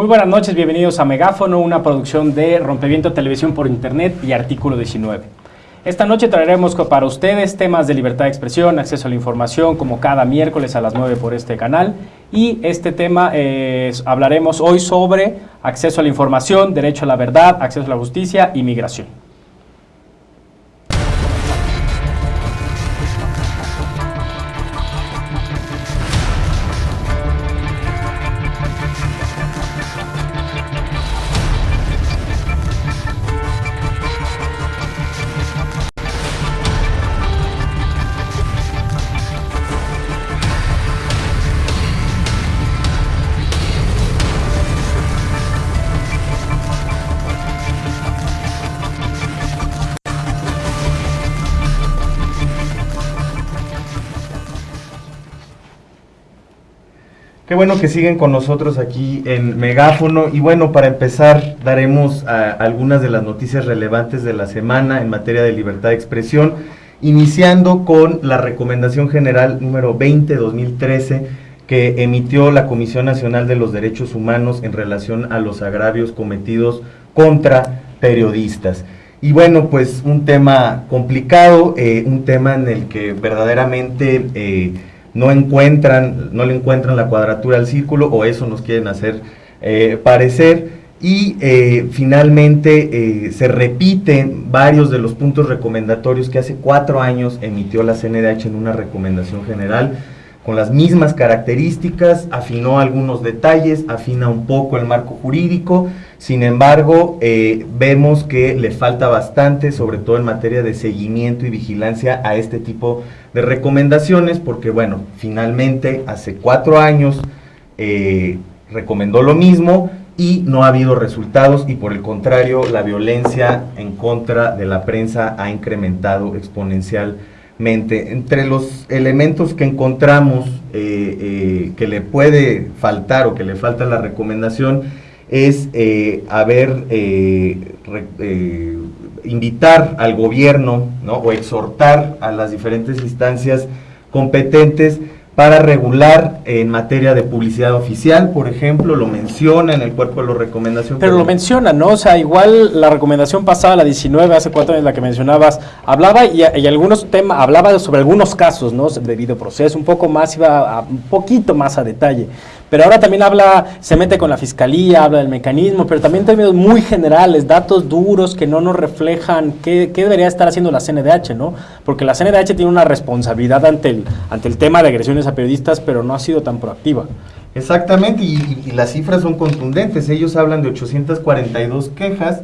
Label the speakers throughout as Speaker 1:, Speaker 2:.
Speaker 1: Muy buenas noches, bienvenidos a Megáfono, una producción de Rompeviento Televisión por Internet y Artículo 19. Esta noche traeremos para ustedes temas de libertad de expresión, acceso a la información, como cada miércoles a las 9 por este canal. Y este tema eh, hablaremos hoy sobre acceso a la información, derecho a la verdad, acceso a la justicia y migración.
Speaker 2: Bueno que siguen con nosotros aquí en Megáfono. Y bueno, para empezar, daremos ah, algunas de las noticias relevantes de la semana en materia de libertad de expresión, iniciando con la Recomendación General número 20-2013 que emitió la Comisión Nacional de los Derechos Humanos en relación a los agravios cometidos contra periodistas. Y bueno, pues un tema complicado, eh, un tema en el que verdaderamente... Eh, no encuentran, no le encuentran la cuadratura al círculo o eso nos quieren hacer eh, parecer. Y eh, finalmente eh, se repiten varios de los puntos recomendatorios que hace cuatro años emitió la CNDH en una recomendación general con las mismas características, afinó algunos detalles, afina un poco el marco jurídico, sin embargo, vemos que le falta bastante, sobre todo en materia de seguimiento y vigilancia a este tipo de de recomendaciones porque, bueno, finalmente hace cuatro años eh, recomendó lo mismo y no ha habido resultados y por el contrario la violencia en contra de la prensa ha incrementado exponencialmente. Entre los elementos que encontramos eh, eh, que le puede faltar o que le falta la recomendación es haber invitar al gobierno ¿no? o exhortar a las diferentes instancias competentes para regular en materia de publicidad oficial, por ejemplo, lo menciona en el cuerpo de la recomendación.
Speaker 1: Pero, lo menciona, ¿no? O sea, igual la recomendación pasada, la 19, hace cuatro años la que mencionabas, hablaba y, y algunos temas, hablaba sobre algunos casos, ¿no? Debido proceso, un poco más, iba a, un poquito más a detalle. Pero ahora también habla, se mete con la fiscalía, habla del mecanismo, pero también términos muy generales, datos duros que no nos reflejan qué, qué, debería estar haciendo la CNDH, ¿no? Porque la CNDH tiene una responsabilidad ante el, ante el tema de agresiones a periodistas, pero no ha sido tan proactiva.
Speaker 2: Exactamente, y, y las cifras son contundentes. Ellos hablan de 842 quejas,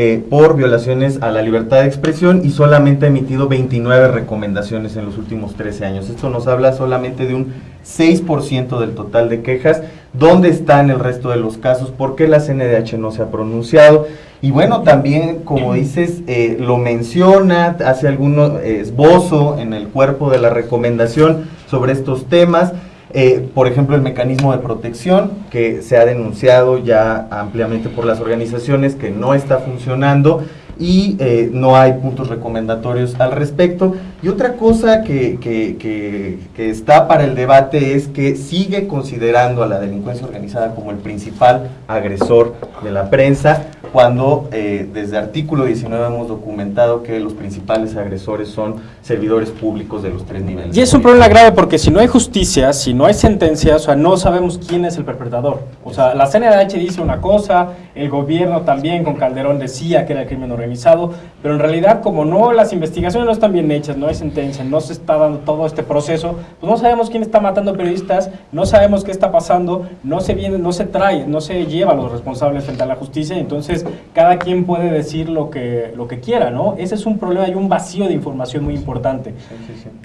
Speaker 2: eh, por violaciones a la libertad de expresión y solamente ha emitido 29 recomendaciones en los últimos 13 años. Esto nos habla solamente de un 6% del total de quejas. ¿Dónde están el resto de los casos? ¿Por qué la CNDH no se ha pronunciado? Y bueno, también, como dices, eh, lo menciona, hace algún esbozo en el cuerpo de la recomendación sobre estos temas. Eh, por ejemplo, el mecanismo de protección que se ha denunciado ya ampliamente por las organizaciones que no está funcionando y eh, no hay puntos recomendatorios al respecto. Y otra cosa que, que, está para el debate es que sigue considerando a la delincuencia organizada como el principal agresor de la prensa, cuando eh, desde artículo 19 hemos documentado que los principales agresores son servidores públicos de los tres niveles.
Speaker 1: Y es un problema grave porque si no hay justicia, si no hay sentencia, o sea, no sabemos quién es el perpetrador. O sea, la CNDH dice una cosa, el gobierno también con Calderón decía que era el crimen organizado, pero en realidad como no, las investigaciones no están bien hechas, no hay sentencia, no se está dando todo este proceso, pues no sabemos quién está matando periodistas, no sabemos qué está pasando, no se viene, no se trae, no se lleva a los responsables frente a la justicia, entonces cada quien puede decir lo que, lo que quiera, ¿no? Ese es un problema, hay un vacío de información muy importante.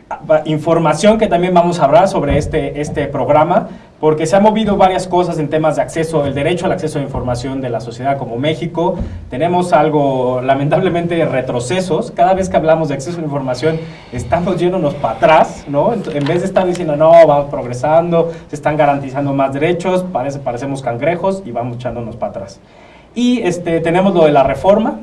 Speaker 1: Ah, información que también vamos a hablar sobre este, este programa, porque se han movido varias cosas en temas de acceso, el derecho al acceso a información de la sociedad como México. Tenemos algo, lamentablemente, retrocesos. Cada vez que hablamos de acceso a información, estamos yéndonos para atrás, ¿no? En vez de estar diciendo, no, vamos progresando, se están garantizando más derechos, parece, parecemos cangrejos y vamos echándonos para atrás. Y este, tenemos lo de la reforma,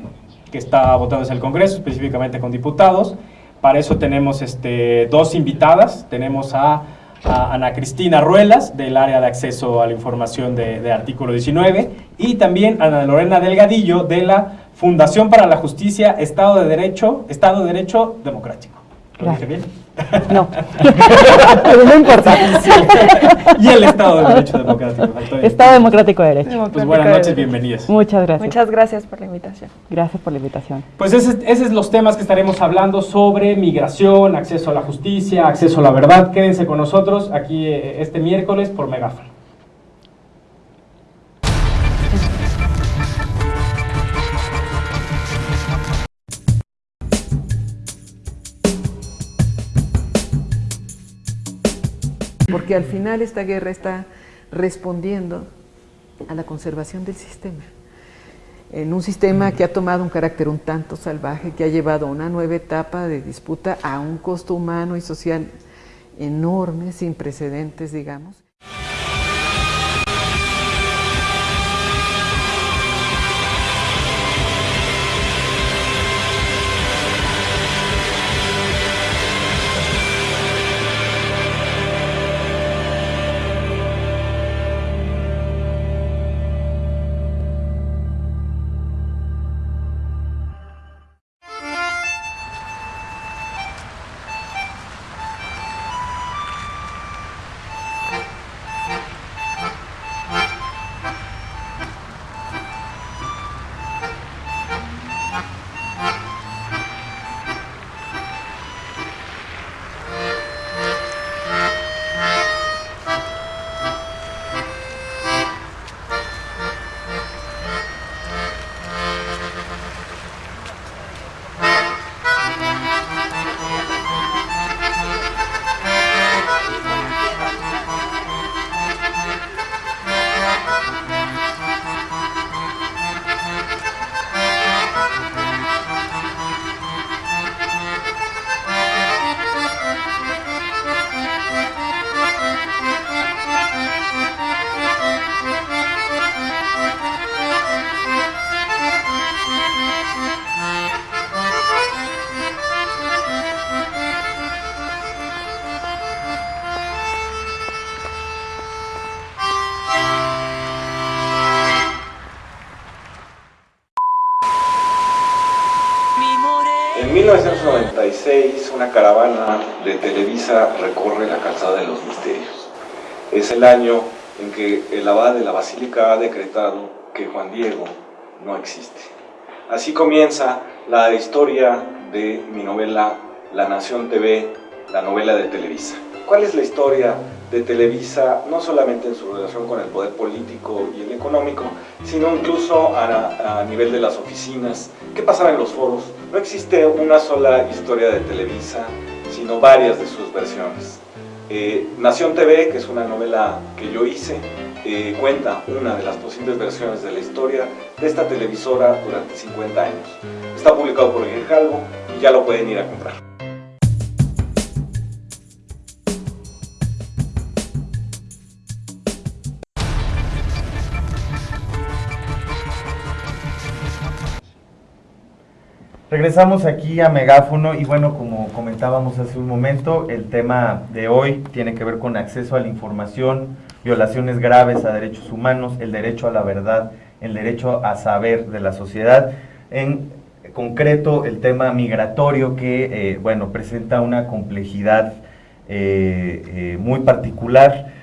Speaker 1: que está votándose el Congreso, específicamente con diputados. Para eso tenemos este, dos invitadas. Tenemos a a Ana Cristina Ruelas, del área de acceso a la información de, de artículo 19, y también a Ana Lorena Delgadillo, de la Fundación para la Justicia, Estado de Derecho, Estado de Derecho Democrático. ¿Lo dije bien?
Speaker 3: No, pero no importa.
Speaker 1: y el Estado de Derecho Democrático.
Speaker 3: Estado Democrático de Derecho.
Speaker 1: Pues buenas noches, bienvenidas.
Speaker 3: Muchas gracias.
Speaker 4: Muchas gracias por la invitación.
Speaker 3: Gracias por la invitación.
Speaker 1: Pues ese, ese es los temas que estaremos hablando sobre migración, acceso a la justicia, acceso a la verdad. Quédense con nosotros aquí eh, este miércoles por Megáfono.
Speaker 5: Porque al final esta guerra está respondiendo a la conservación del sistema. En un sistema que ha tomado un carácter un tanto salvaje, que ha llevado una nueva etapa de disputa a un costo humano y social enorme, sin precedentes, digamos.
Speaker 6: Televisa recorre la calzada de los misterios. Es el año en que el abad de la basílica ha decretado que Juan Diego no existe. Así comienza la historia de mi novela La Nación TV, la novela de Televisa. ¿Cuál es la historia de Televisa, no solamente en su relación con el poder político y el económico, sino incluso a, a nivel de las oficinas? ¿Qué pasaba en los foros? No existe una sola historia de Televisa, sino varias de sus versiones. Eh, Nación TV, que es una novela que yo hice, eh, cuenta una de las posibles versiones de la historia de esta televisora durante 50 años. Está publicado por Grijalvo y ya lo pueden ir a comprar.
Speaker 2: Regresamos aquí a Megáfono y bueno, como comentábamos hace un momento, el tema de hoy tiene que ver con acceso a la información, violaciones graves a derechos humanos, el derecho a la verdad, el derecho a saber de la sociedad. En concreto, el tema migratorio que, eh, bueno, presenta una complejidad eh, eh, muy particular.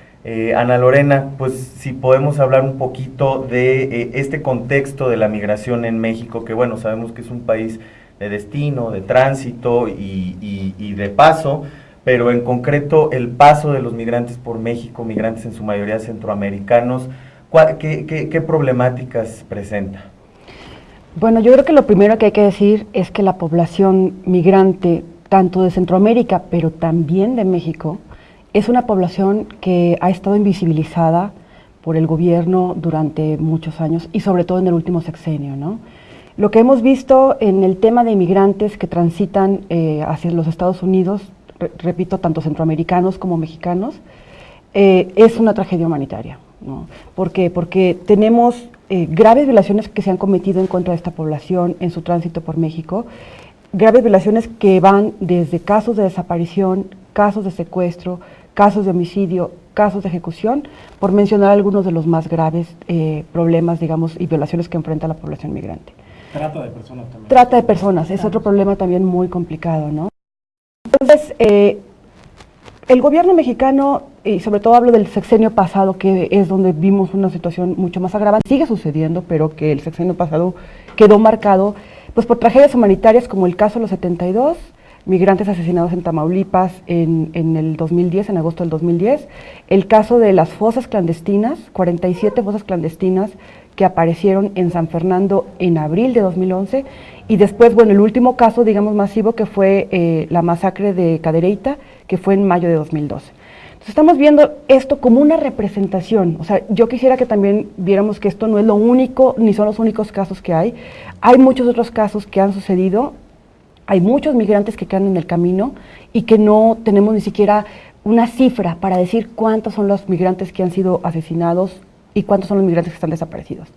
Speaker 2: Ana Lorena, pues si podemos hablar un poquito de este contexto de la migración en México, que bueno, sabemos que es un país de destino, de tránsito y, y- de paso, pero en concreto el paso de los migrantes por México, migrantes en su mayoría centroamericanos, ¿cuál- qué, qué- qué problemáticas presenta?
Speaker 3: Bueno, yo creo que lo primero que hay que decir es que la población migrante, tanto de Centroamérica, pero también de México, es una población que ha estado invisibilizada por el gobierno durante muchos años y sobre todo en el último sexenio, ¿no? Lo que hemos visto en el tema de inmigrantes que transitan eh, hacia los Estados Unidos, re- repito, tanto centroamericanos como mexicanos, eh, es una tragedia humanitaria. ¿no? ¿Por qué? Porque tenemos eh, graves violaciones que se han cometido en contra de esta población en su tránsito por México, graves violaciones que van desde casos de desaparición, casos de secuestro, casos de homicidio, casos de ejecución, por mencionar algunos de los más graves problemas, digamos, y violaciones que enfrenta la población migrante.
Speaker 1: Trata de personas también.
Speaker 3: Trata de personas, es otro problema también muy complicado, ¿no? Entonces, eh, el gobierno mexicano, y sobre todo hablo del sexenio pasado, que es donde vimos una situación mucho más agravante, sigue sucediendo, pero que el sexenio pasado quedó marcado pues por tragedias humanitarias como el caso de los 72, migrantes asesinados en Tamaulipas en, en, el 2010, en agosto del 2010, el caso de las fosas clandestinas, 47 fosas clandestinas que aparecieron en San Fernando en abril de 2011, y después, bueno, el último caso, digamos, masivo que fue eh, la masacre de Cadereyta, que fue en mayo de 2012. Entonces estamos viendo esto como una representación, o sea, yo quisiera que también viéramos que esto no es lo único, ni son los únicos casos que hay, hay muchos otros casos que han sucedido. Hay muchos migrantes que quedan en el camino y que no tenemos ni siquiera una cifra para decir cuántos son los migrantes que han sido asesinados y cuántos son los migrantes que están desaparecidos.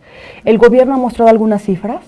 Speaker 3: El gobierno ha mostrado algunas cifras,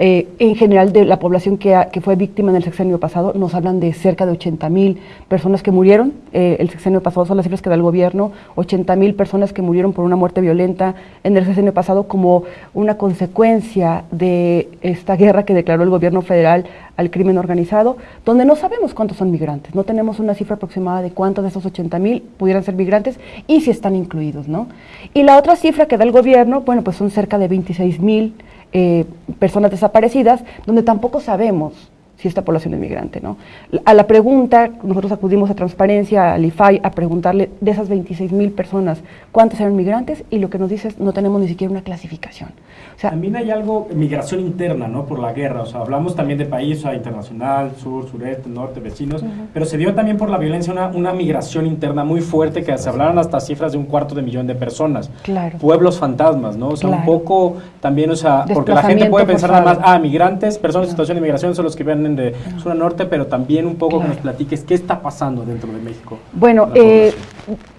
Speaker 3: eh, en general de la población que, fue víctima en el sexenio pasado, nos hablan de cerca de 80 mil personas que murieron, eh, el sexenio pasado son las cifras que da el gobierno, 80 mil personas que murieron por una muerte violenta en el sexenio pasado como una consecuencia de esta guerra que declaró el gobierno federal al crimen organizado, donde no sabemos cuántos son migrantes, no tenemos una cifra aproximada de cuántos de esos 80 mil pudieran ser migrantes y si están incluidos, ¿no? Y la otra cifra que da el gobierno, bueno, pues son cerca de 26 mil eh, personas desaparecidas, donde tampoco sabemos si esta población es migrante. ¿no? A la pregunta, nosotros acudimos a Transparencia, al IFAI, a preguntarle de esas 26 mil personas, ¿cuántas eran migrantes? Y lo que nos dice es, no tenemos ni siquiera una clasificación.
Speaker 1: O sea, también hay algo, migración interna, ¿no? Por la guerra, o sea, hablamos también de país internacional, sur, sureste, norte, vecinos, pero se dio también por la violencia una, una migración interna muy fuerte, que se hablaron hasta cifras de un cuarto de millón de personas.
Speaker 3: Claro.
Speaker 1: Pueblos fantasmas, ¿no? O sea, un poco también, o sea, porque la gente puede pensar nada más, ah, migrantes, personas en situación de migración son los que vienen de sur a norte, pero también un poco que nos platiques qué está pasando dentro de México.
Speaker 3: Bueno, eh,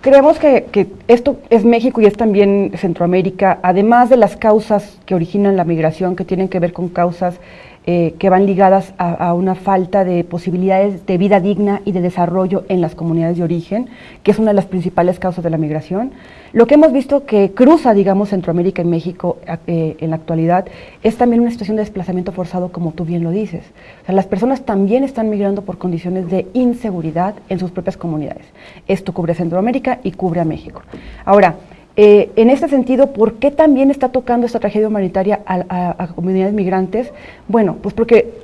Speaker 3: creemos que, que, esto es México y es también Centroamérica, además de las causas que originan la migración, que tienen que ver con causas eh, que van ligadas a, una falta de posibilidades de vida digna y de desarrollo en las comunidades de origen, que es una de las principales causas de la migración. Lo que hemos visto que cruza, digamos, Centroamérica y México eh, en la actualidad es también una situación de desplazamiento forzado, como tú bien lo dices. O sea, las personas también están migrando por condiciones de inseguridad en sus propias comunidades. Esto cubre Centroamérica y cubre a México. Ahora, eh, en este sentido, ¿por qué también está tocando esta tragedia humanitaria a, comunidades migrantes? Bueno, pues porque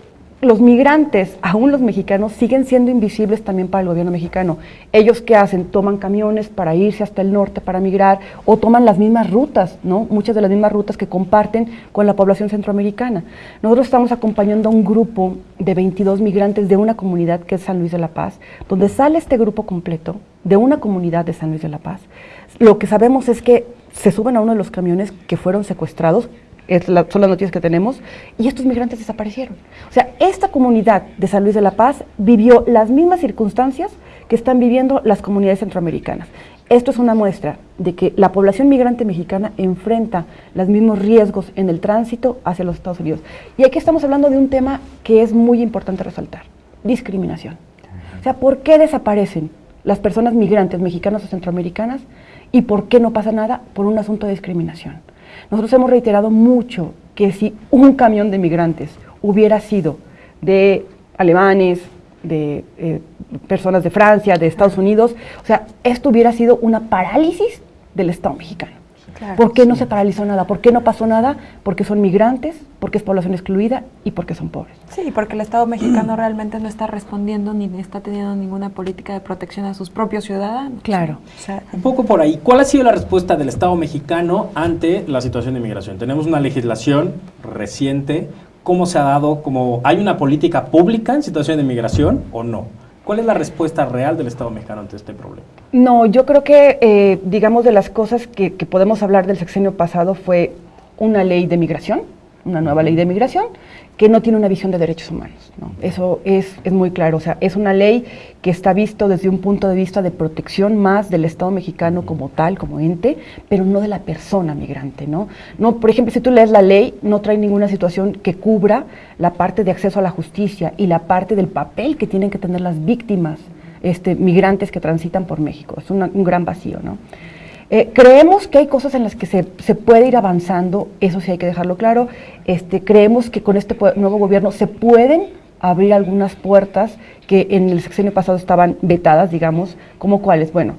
Speaker 3: los migrantes, aún los mexicanos, siguen siendo invisibles también para el gobierno mexicano. Ellos qué hacen? Toman camiones para irse hasta el norte para migrar o toman las mismas rutas, ¿no? Muchas de las mismas rutas que comparten con la población centroamericana. Nosotros estamos acompañando a un grupo de 22 migrantes de una comunidad que es San Luis de la Paz, donde sale este grupo completo de una comunidad de San Luis de la Paz lo que sabemos es que se suben a uno de los camiones que fueron secuestrados, son las noticias que tenemos, y estos migrantes desaparecieron. O sea, esta comunidad de San Luis de la Paz vivió las mismas circunstancias que están viviendo las comunidades centroamericanas. Esto es una muestra de que la población migrante mexicana enfrenta los mismos riesgos en el tránsito hacia los Estados Unidos. Y aquí estamos hablando de un tema que es muy importante resaltar, discriminación. O sea, ¿por qué desaparecen las personas migrantes mexicanas o centroamericanas ¿Y por qué no pasa nada? Por un asunto de discriminación. Nosotros hemos reiterado mucho que si un camión de migrantes hubiera sido de alemanes, de eh, personas de Francia, de Estados Unidos, o sea, esto hubiera sido una parálisis del Estado mexicano. ¿Por qué no se paralizó nada? ¿Por qué no pasó nada? Porque son migrantes, porque es población excluida y porque son pobres.
Speaker 4: Sí, porque el Estado mexicano realmente no está respondiendo ni está teniendo ninguna política de protección a sus propios ciudadanos.
Speaker 3: Claro.
Speaker 1: Un poco por ahí. ¿Cuál ha sido la respuesta del Estado mexicano ante la situación de migración? Tenemos una legislación reciente. ¿Cómo se ha dado? Como, ¿Hay una política pública en situación de migración o no? ¿Cuál es la respuesta real del Estado mexicano ante este problema?
Speaker 3: No, yo creo que, eh, digamos, de las cosas que, podemos hablar del sexenio pasado fue una ley de migración, una nueva ley de migración, que no tiene una visión de derechos humanos. Eso es, es, muy claro. O sea, es una ley que está visto desde un punto de vista de protección más del Estado mexicano como tal, como ente, pero no de la persona migrante. ¿no? No, por ejemplo, si tú lees la ley, no trae ninguna situación que cubra la parte de acceso a la justicia y la parte del papel que tienen que tener las víctimas este, migrantes que transitan por México. Es un gran vacío, ¿no? Eh, creemos que hay cosas en las que se, se, puede ir avanzando, eso sí hay que dejarlo claro. Este, creemos que con este nuevo gobierno se pueden abrir algunas puertas que en el sexenio pasado estaban vetadas, digamos, como cuáles. Bueno,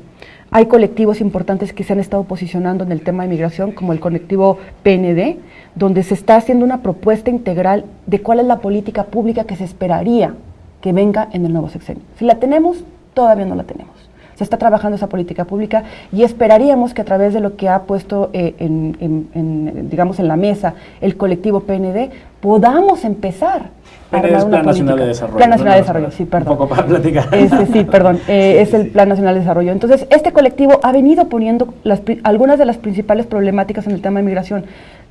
Speaker 3: hay colectivos importantes que se han estado posicionando en el tema de migración, como el colectivo PND, donde se está haciendo una propuesta integral de cuál es la política pública que se esperaría que venga en el nuevo sexenio. Si la tenemos, todavía no la tenemos. Se está trabajando esa política pública y esperaríamos que a través de lo que ha puesto eh, en, digamos, en la mesa el colectivo PND, podamos empezar
Speaker 1: es Plan Nacional de Desarrollo.
Speaker 3: Plan Nacional de Desarrollo, sí, perdón.
Speaker 1: Un poco para platicar.
Speaker 3: Este, sí, perdón. Eh, es el Plan Nacional de Desarrollo. Entonces, este colectivo ha venido poniendo las, algunas de las principales problemáticas en el tema de migración.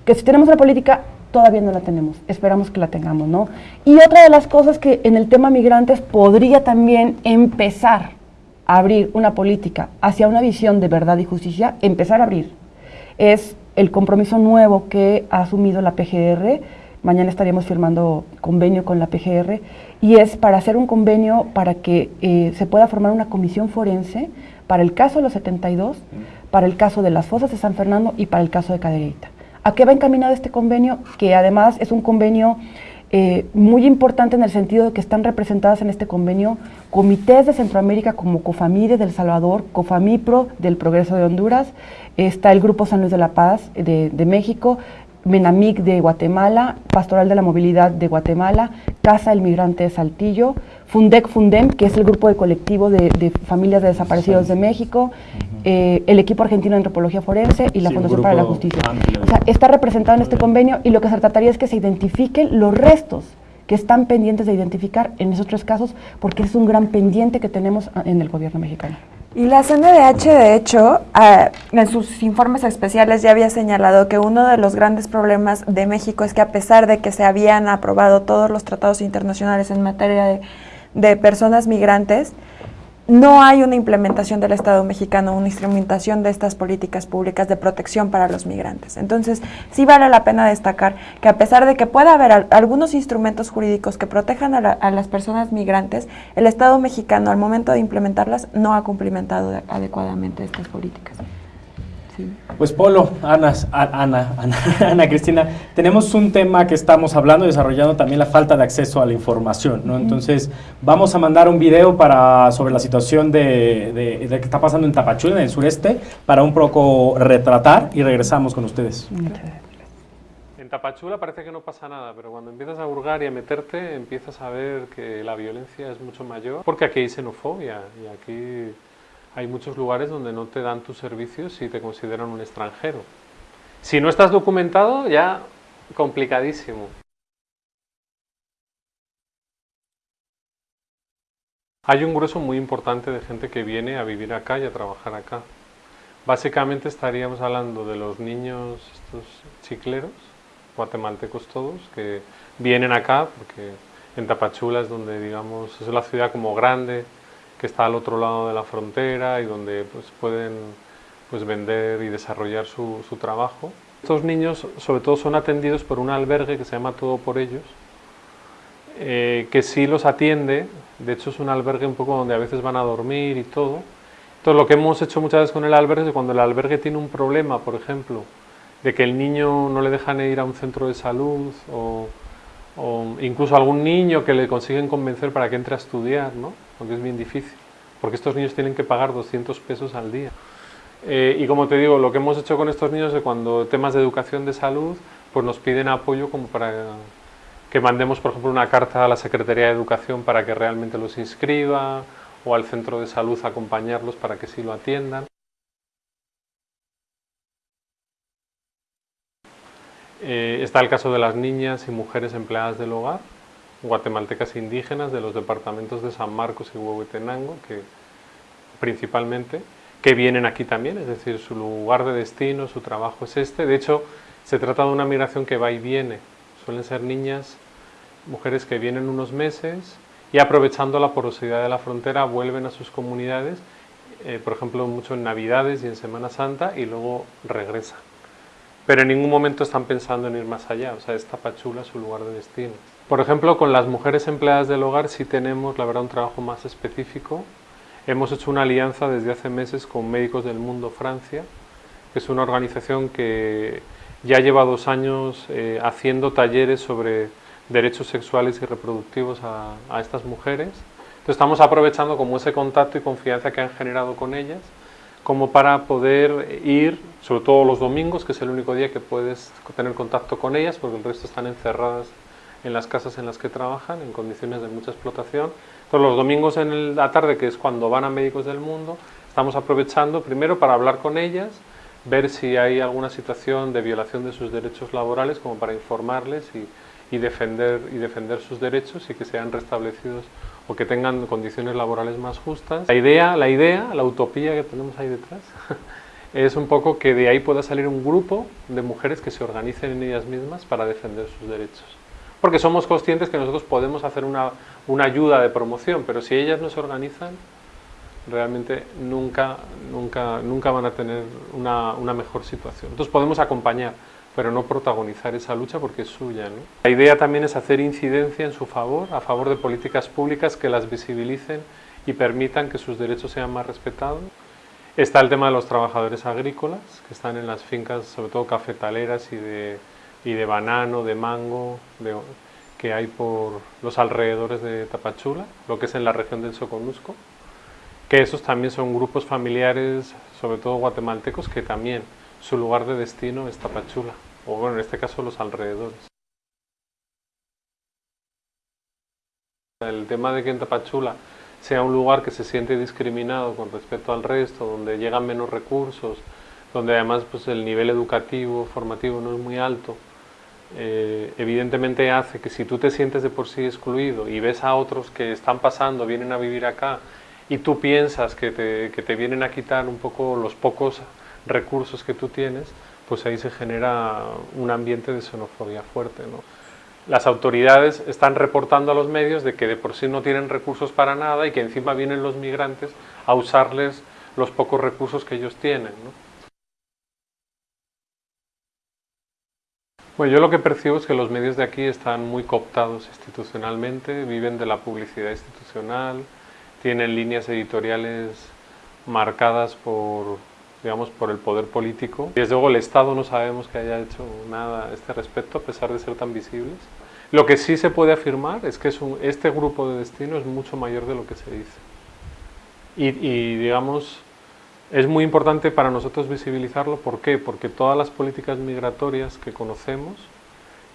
Speaker 3: Que si tenemos una política, todavía no la tenemos. Esperamos que la tengamos, ¿no? Y otra de las cosas que en el tema migrantes podría también empezar abrir una política hacia una visión de verdad y justicia, empezar a abrir, es el compromiso nuevo que ha asumido la PGR Mañana estaríamos firmando convenio con la PGR y es para hacer un convenio para que eh, se pueda formar una comisión forense para el caso de los 72, para el caso de las fosas de San Fernando y para el caso de Cadereyta. ¿A qué va encaminado este convenio? Que además es un convenio eh, muy importante en el sentido de que están representadas en este convenio comités de Centroamérica como COFAMIDE del Salvador, COFAMIPRO del Progreso de Honduras, está el Grupo San Luis de la Paz de, de México, Menamic de Guatemala, Pastoral de la Movilidad de Guatemala, Casa del Migrante de Saltillo, Fundec Fundem, que es el grupo de colectivo de, familias de desaparecidos de México, eh, el equipo argentino de antropología forense y la Fundación para la Justicia. O sea, está representado en este convenio y lo que se trataría es que se identifiquen los restos que están pendientes de identificar en esos tres casos, porque es un gran pendiente que tenemos en el gobierno mexicano.
Speaker 4: Y la CNDH, de hecho, ah, en sus informes especiales ya había señalado que uno de los grandes problemas de México es que a pesar de que se habían aprobado todos los tratados internacionales en materia de, de personas migrantes, no hay una implementación del Estado mexicano, una instrumentación de estas políticas públicas de protección para los migrantes. Entonces, sí vale la pena destacar que a pesar de que pueda haber algunos instrumentos jurídicos que protejan a, las personas migrantes, el Estado mexicano al momento de implementarlas no ha cumplimentado adecuadamente estas políticas.
Speaker 1: Pues Polo, Ana, Ana, Ana, Cristina, tenemos un tema que estamos hablando y desarrollando también la falta de acceso a la información, ¿no? Entonces, vamos a mandar un video para, sobre la situación de, de, que está pasando en Tapachula, en el sureste, para un poco retratar y regresamos con ustedes.
Speaker 7: En Tapachula parece que no pasa nada, pero cuando empiezas a hurgar y a meterte, empiezas a ver que la violencia es mucho mayor, porque aquí hay xenofobia y aquí hay muchos lugares donde no te dan tus servicios si te consideran un extranjero. Si no estás documentado, ya complicadísimo. Hay un grueso muy importante de gente que viene a vivir acá y a trabajar acá. Básicamente estaríamos hablando de los niños, estos chicleros, guatemaltecos todos, que vienen acá porque en Tapachula es donde, digamos, es la ciudad como grande, que está al otro lado de la frontera y donde pues, pueden pues, vender y desarrollar su, su, trabajo. Estos niños sobre todo son atendidos por un albergue que se llama Todo por Ellos, eh, que sí los atiende, de hecho es un albergue un poco donde a veces van a dormir y todo. Entonces lo que hemos hecho muchas veces con el albergue es cuando el albergue tiene un problema, por ejemplo, de que el niño no le dejan ir a un centro de salud o, o incluso algún niño que le consiguen convencer para que entre a estudiar, ¿no? Aunque es bien difícil, porque estos niños tienen que pagar 200 pesos al día. Eh, y como te digo, lo que hemos hecho con estos niños es cuando temas de educación de salud, pues nos piden apoyo como para que mandemos, por ejemplo, una carta a la Secretaría de Educación para que realmente los inscriba, o al centro de salud acompañarlos para que sí lo atiendan. Eh, está el caso de las niñas y mujeres empleadas del hogar, guatemaltecas indígenas de los departamentos de San Marcos y Huehuetenango, que principalmente, que vienen aquí también, es decir, su lugar de destino, su trabajo es este. De hecho, se trata de una migración que va y viene. Suelen ser niñas, mujeres que vienen unos meses y aprovechando la porosidad de la frontera vuelven a sus comunidades, eh, por ejemplo, mucho en Navidades y en Semana Santa y luego regresan. Pero en ningún momento están pensando en ir más allá, o sea, es Tapachula su lugar de destino. Por ejemplo, con las mujeres empleadas del hogar sí tenemos, la verdad, un trabajo más específico. hemos hecho una alianza desde hace meses con Médicos del Mundo Francia, que es una organización que ya lleva dos años eh, haciendo talleres sobre derechos sexuales y reproductivos a, a estas mujeres. Entonces estamos aprovechando como ese contacto y confianza que han generado con ellas, como para poder ir, sobre todo los domingos, que es el único día que puedes tener contacto con ellas, porque el resto están encerradas en las casas en las que trabajan, en condiciones de mucha explotación. Entonces los domingos en la tarde, que es cuando van a Médicos del Mundo, estamos aprovechando primero para hablar con ellas, ver si hay alguna situación de violación de sus derechos laborales, como para informarles y, y defender, y defender sus derechos y que sean restablecidos o que tengan condiciones laborales más justas. La idea, la idea, la utopía que tenemos ahí detrás, es un poco que de ahí pueda salir un grupo de mujeres que se organicen en ellas mismas para defender sus derechos. Porque somos conscientes que nosotros podemos hacer una, una ayuda de promoción, pero si ellas no se organizan, realmente nunca, nunca, nunca van a tener una, una mejor situación. Entonces podemos acompañar, pero no protagonizar esa lucha porque es suya. ¿no? La idea también es hacer incidencia en su favor, a favor de políticas públicas que las visibilicen y permitan que sus derechos sean más respetados. Está el tema de los trabajadores agrícolas, que están en las fincas, sobre todo cafetaleras y de, y de banano, de mango, de, que hay por los alrededores de Tapachula, lo que es en la región del Soconusco, que esos también son grupos familiares, sobre todo guatemaltecos, que también su lugar de destino es Tapachula, o bueno, en este caso los alrededores. El tema de que en Tapachula sea un lugar que se siente discriminado con respecto al resto, donde llegan menos recursos, donde además pues, el nivel educativo, formativo no es muy alto, eh, evidentemente hace que si tú te sientes de por sí excluido y ves a otros que están pasando, vienen a vivir acá, y tú piensas que te, que te vienen a quitar un poco los pocos recursos que tú tienes, pues ahí se genera un ambiente de xenofobia fuerte. Las autoridades están reportando a los medios de que de por sí no tienen recursos para nada y que encima vienen los migrantes a usarles los pocos recursos que ellos tienen. Bueno, yo lo que percibo es que los medios de aquí están muy cooptados institucionalmente, viven de la publicidad institucional, tienen líneas editoriales marcadas por, digamos, por el poder político. Desde luego el Estado no sabemos que haya hecho nada a este respecto, a pesar de ser tan visibles. Lo que sí se puede afirmar es que es un, este grupo de destino es mucho mayor de lo que se dice. Y, y, digamos, es muy importante para nosotros visibilizarlo. ¿Por qué? Porque todas las políticas migratorias que conocemos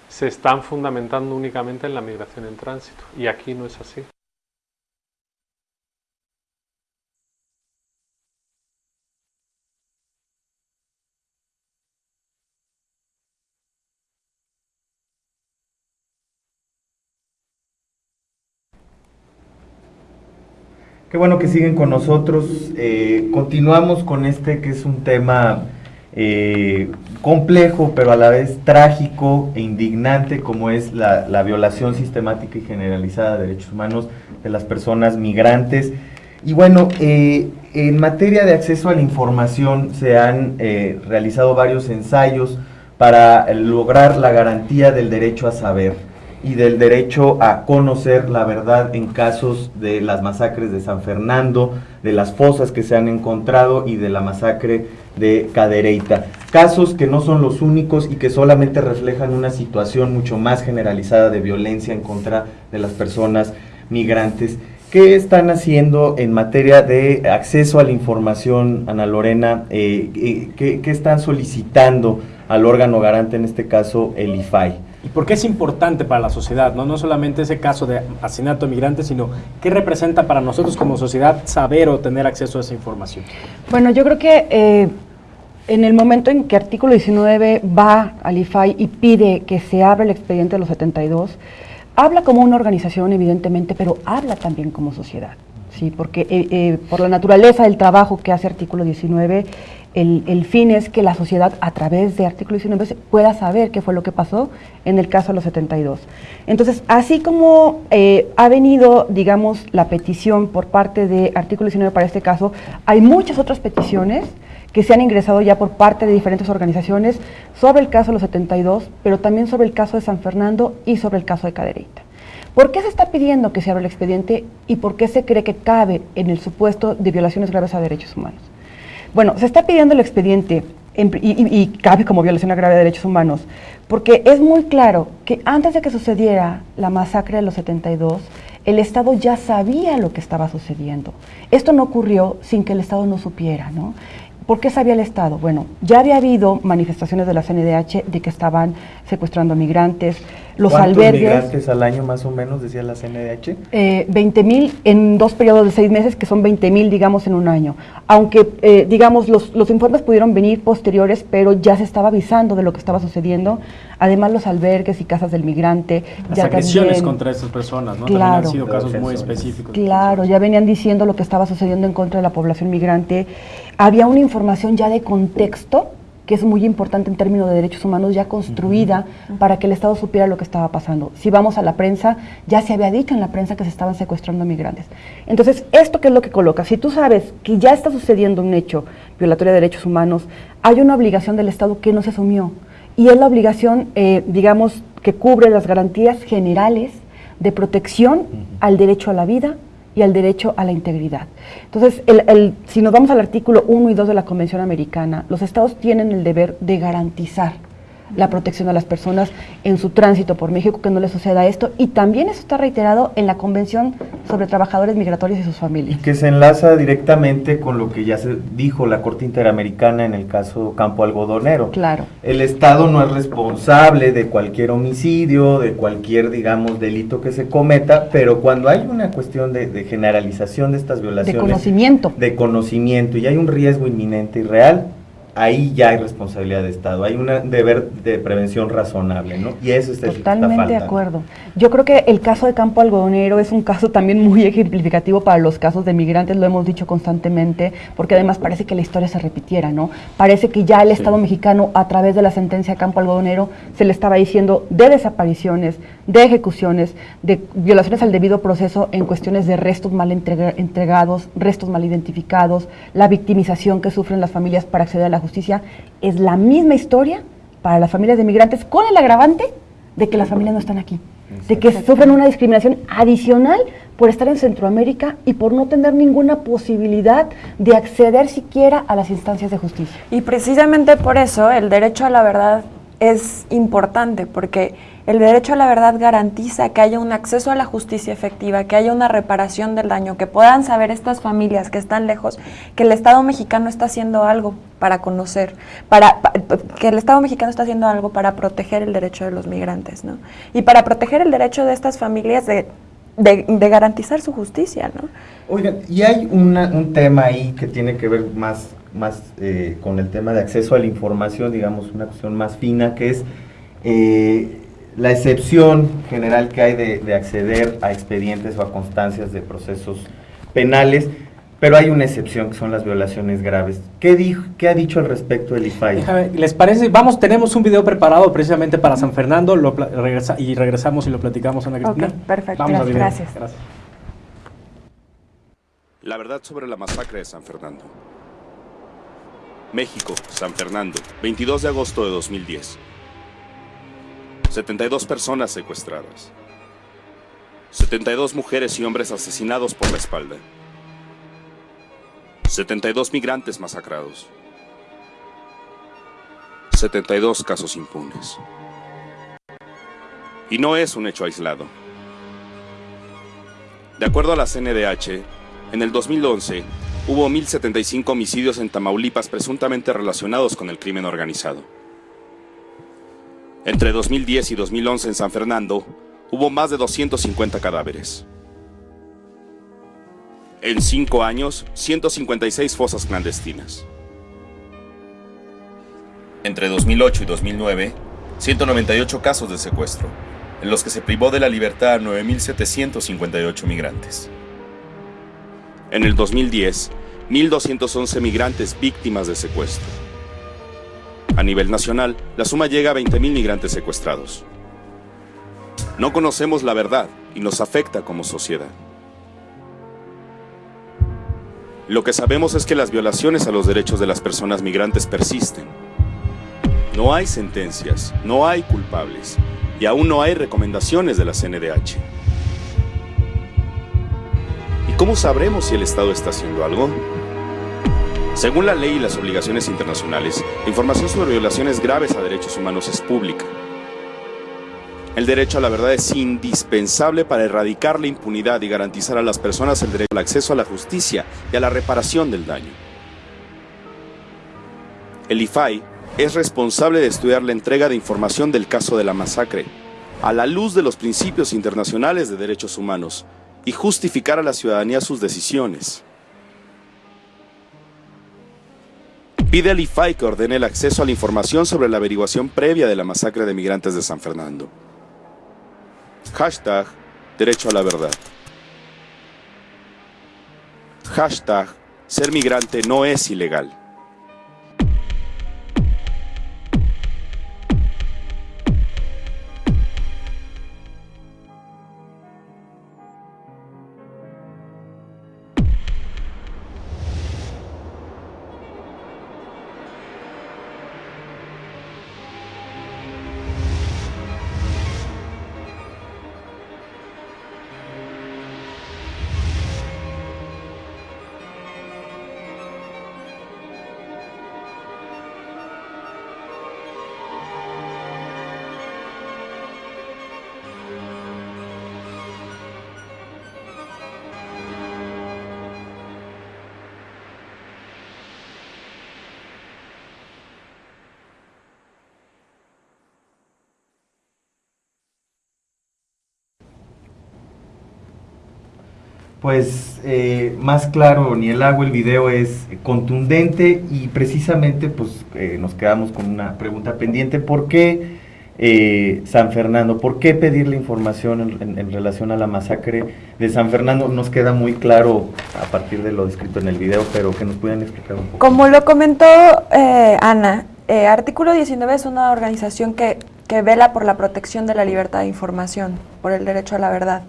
Speaker 7: se están fundamentando únicamente en la migración en tránsito. Y aquí no es así.
Speaker 2: Qué bueno que siguen con nosotros. Eh, continuamos con este que es un tema eh, complejo, pero a la vez trágico e indignante, como es la, la, violación sistemática y generalizada de derechos humanos de las personas migrantes. Y bueno, eh, en materia de acceso a la información se han realizado varios ensayos para lograr la garantía del derecho a saber y del derecho a conocer la verdad en casos de las masacres de San Fernando, de las fosas que se han encontrado y de la masacre de Cadereyta. Casos que no son los únicos y que solamente reflejan una situación mucho más generalizada de violencia en contra de las personas migrantes. ¿Qué están haciendo en materia de acceso a la información, Ana Lorena? Eh, eh ¿qué, ¿Qué están solicitando al órgano garante, en este caso el IFAI?
Speaker 1: ¿Y por qué es importante para la sociedad? No, no solamente ese caso de asesinato de migrantes, sino qué representa para nosotros como sociedad saber o tener acceso a esa información.
Speaker 3: Bueno, yo creo que eh, en el momento en que artículo 19 va al IFAI y pide que se abra el expediente de los 72, habla como una organización evidentemente, pero habla también como sociedad. ¿sí? Porque eh, eh, por la naturaleza del trabajo que hace artículo 19, el, fin es que la sociedad a través de artículo 19 pueda saber qué fue lo que pasó en el caso de los 72. Entonces, así como eh, ha venido, digamos, la petición por parte de artículo 19 para este caso, hay muchas otras peticiones que se han ingresado ya por parte de diferentes organizaciones sobre el caso de los 72, pero también sobre el caso de San Fernando y sobre el caso de Cadereyta. ¿Por qué se está pidiendo que se abra el expediente y por qué se cree que cabe en el supuesto de violaciones graves a derechos humanos? Bueno, se está pidiendo el expediente y, cabe como violación grave de derechos humanos, porque es muy claro que antes de que sucediera la masacre de los 72, el Estado ya sabía lo que estaba sucediendo. Esto no ocurrió sin que el Estado no supiera, ¿no? ¿Por qué sabía el Estado? Bueno, ya había habido manifestaciones de la CNDH de que estaban secuestrando migrantes, los
Speaker 2: ¿Cuántos
Speaker 3: albergues.
Speaker 2: migrantes al año más o menos, decía la CNDH?
Speaker 3: Eh, 20 mil en dos periodos de seis meses, que son 20 mil, digamos, en un año. Aunque, eh, digamos, los, los, informes pudieron venir posteriores, pero ya se estaba avisando de lo que estaba sucediendo. Además, los albergues y casas del migrante.
Speaker 1: Las
Speaker 3: ya
Speaker 1: agresiones
Speaker 3: también,
Speaker 1: contra estas personas, ¿no?
Speaker 3: Claro.
Speaker 1: También han sido casos muy específicos.
Speaker 3: Claro, ya venían diciendo lo que estaba sucediendo en contra de la población migrante. Había una información ya de contexto que es muy importante en términos de derechos humanos, ya construida uh -huh. para que el Estado supiera lo que estaba pasando. Si vamos a la prensa, ya se había dicho en la prensa que se estaban secuestrando migrantes. Entonces, ¿esto qué es lo que coloca? Si tú sabes que ya está sucediendo un hecho violatorio de derechos humanos, hay una obligación del Estado que no se asumió. Y es la obligación, eh, digamos, que cubre las garantías generales de protección uh -huh. al derecho a la vida, y al derecho a la integridad. Entonces, el, el, si nos vamos al artículo 1 y 2 de la Convención Americana, los estados tienen el deber de garantizar la protección a las personas en su tránsito por México, que no les suceda esto, y también eso está reiterado en la Convención sobre Trabajadores Migratorios y sus familias.
Speaker 2: Y que se enlaza directamente con lo que ya se dijo la Corte Interamericana en el caso Campo Algodonero.
Speaker 3: Claro.
Speaker 2: El Estado no es responsable de cualquier homicidio, de cualquier, digamos, delito que se cometa, pero cuando hay una cuestión de, de generalización de estas violaciones...
Speaker 3: De conocimiento.
Speaker 2: De conocimiento, y hay un riesgo inminente y real, ahí ya hay responsabilidad de Estado, hay un deber de prevención razonable, ¿no? Y eso es
Speaker 3: Totalmente de acuerdo. Yo creo que el caso de Campo Algodonero es un caso también muy ejemplificativo para los casos de migrantes, lo hemos dicho constantemente, porque además parece que la historia se repitiera, ¿no? Parece que ya el Estado sí. mexicano, a través de la sentencia de Campo Algodonero, se le estaba diciendo de desapariciones, de ejecuciones, de violaciones al debido proceso en cuestiones de restos mal entrega entregados, restos mal identificados, la victimización que sufren las familias para acceder a la justicia, es la misma historia para las familias de migrantes con el agravante de que las familias no están aquí, de que sufren una discriminación adicional por estar en Centroamérica y por no tener ninguna posibilidad de acceder siquiera a las instancias de justicia.
Speaker 4: Y precisamente por eso el derecho a la verdad es importante, porque el derecho a la verdad garantiza que haya un acceso a la justicia efectiva, que haya una reparación del daño, que puedan saber estas familias que están lejos que el Estado mexicano está haciendo algo para conocer, para, pa, que el Estado mexicano está haciendo algo para proteger el derecho de los migrantes, ¿no? Y para proteger el derecho de estas familias de, de, de garantizar su justicia, ¿no?
Speaker 2: Oigan, y hay una, un tema ahí que tiene que ver más, más eh, con el tema de acceso a la información, digamos, una cuestión más fina, que es... Eh, la excepción general que hay de, de, acceder a expedientes o a constancias de procesos penales, pero hay una excepción que son las violaciones graves. ¿Qué, dijo, qué ha dicho al respecto el IFAI?
Speaker 1: Déjame, ¿Les parece? Vamos, tenemos un video preparado precisamente para San Fernando lo regresa, y regresamos y lo platicamos, Ana Cristina.
Speaker 4: Okay, perfecto,
Speaker 1: Vamos
Speaker 4: gracias.
Speaker 1: gracias.
Speaker 8: La verdad sobre la masacre de San Fernando. México, San Fernando, 22 de agosto de 2010. 72 personas secuestradas. 72 mujeres y hombres asesinados por la espalda. 72 migrantes masacrados. 72 casos impunes. Y no es un hecho aislado. De acuerdo a la CNDH, en el 2011 hubo 1.075 homicidios en Tamaulipas presuntamente relacionados con el crimen organizado. Entre 2010 y 2011 en San Fernando hubo más de 250 cadáveres. En cinco años, 156 fosas clandestinas. Entre 2008 y 2009, 198 casos de secuestro, en los que se privó de la libertad a 9.758 migrantes. En el 2010, 1.211 migrantes víctimas de secuestro. A nivel nacional, la suma llega a 20.000 migrantes secuestrados. No conocemos la verdad y nos afecta como sociedad. Lo que sabemos es que las violaciones a los derechos de las personas migrantes persisten. No hay sentencias, no hay culpables y aún no hay recomendaciones de la CNDH. ¿Cómo sabremos si el Estado está haciendo algo? Según la ley y las obligaciones internacionales, la información sobre violaciones graves a derechos humanos es pública. El derecho a la verdad es indispensable para erradicar la impunidad y garantizar a las personas el derecho al acceso a la justicia y a la reparación del daño. El IFAI es responsable de estudiar la entrega de información del caso de la masacre, a la luz de los principios internacionales de derechos humanos, y justificar a la ciudadanía sus decisiones. Pide al IFAI que ordene el acceso a la información sobre la averiguación previa de la masacre de migrantes de San Fernando. Hashtag Derecho a la Verdad. Hashtag Ser migrante no es ilegal.
Speaker 2: Pues eh, más claro ni el agua, el video es contundente y precisamente pues eh, nos quedamos con una pregunta pendiente. ¿Por qué eh, San Fernando? ¿Por qué pedir la información en, en, relación a la masacre de San Fernando? Nos queda muy claro a partir de lo descrito en el video, pero que nos puedan explicar un poco.
Speaker 4: Como lo comentó Ana, Artículo 19 es una organización que, que vela por la protección de la libertad de información, por el derecho a la verdad.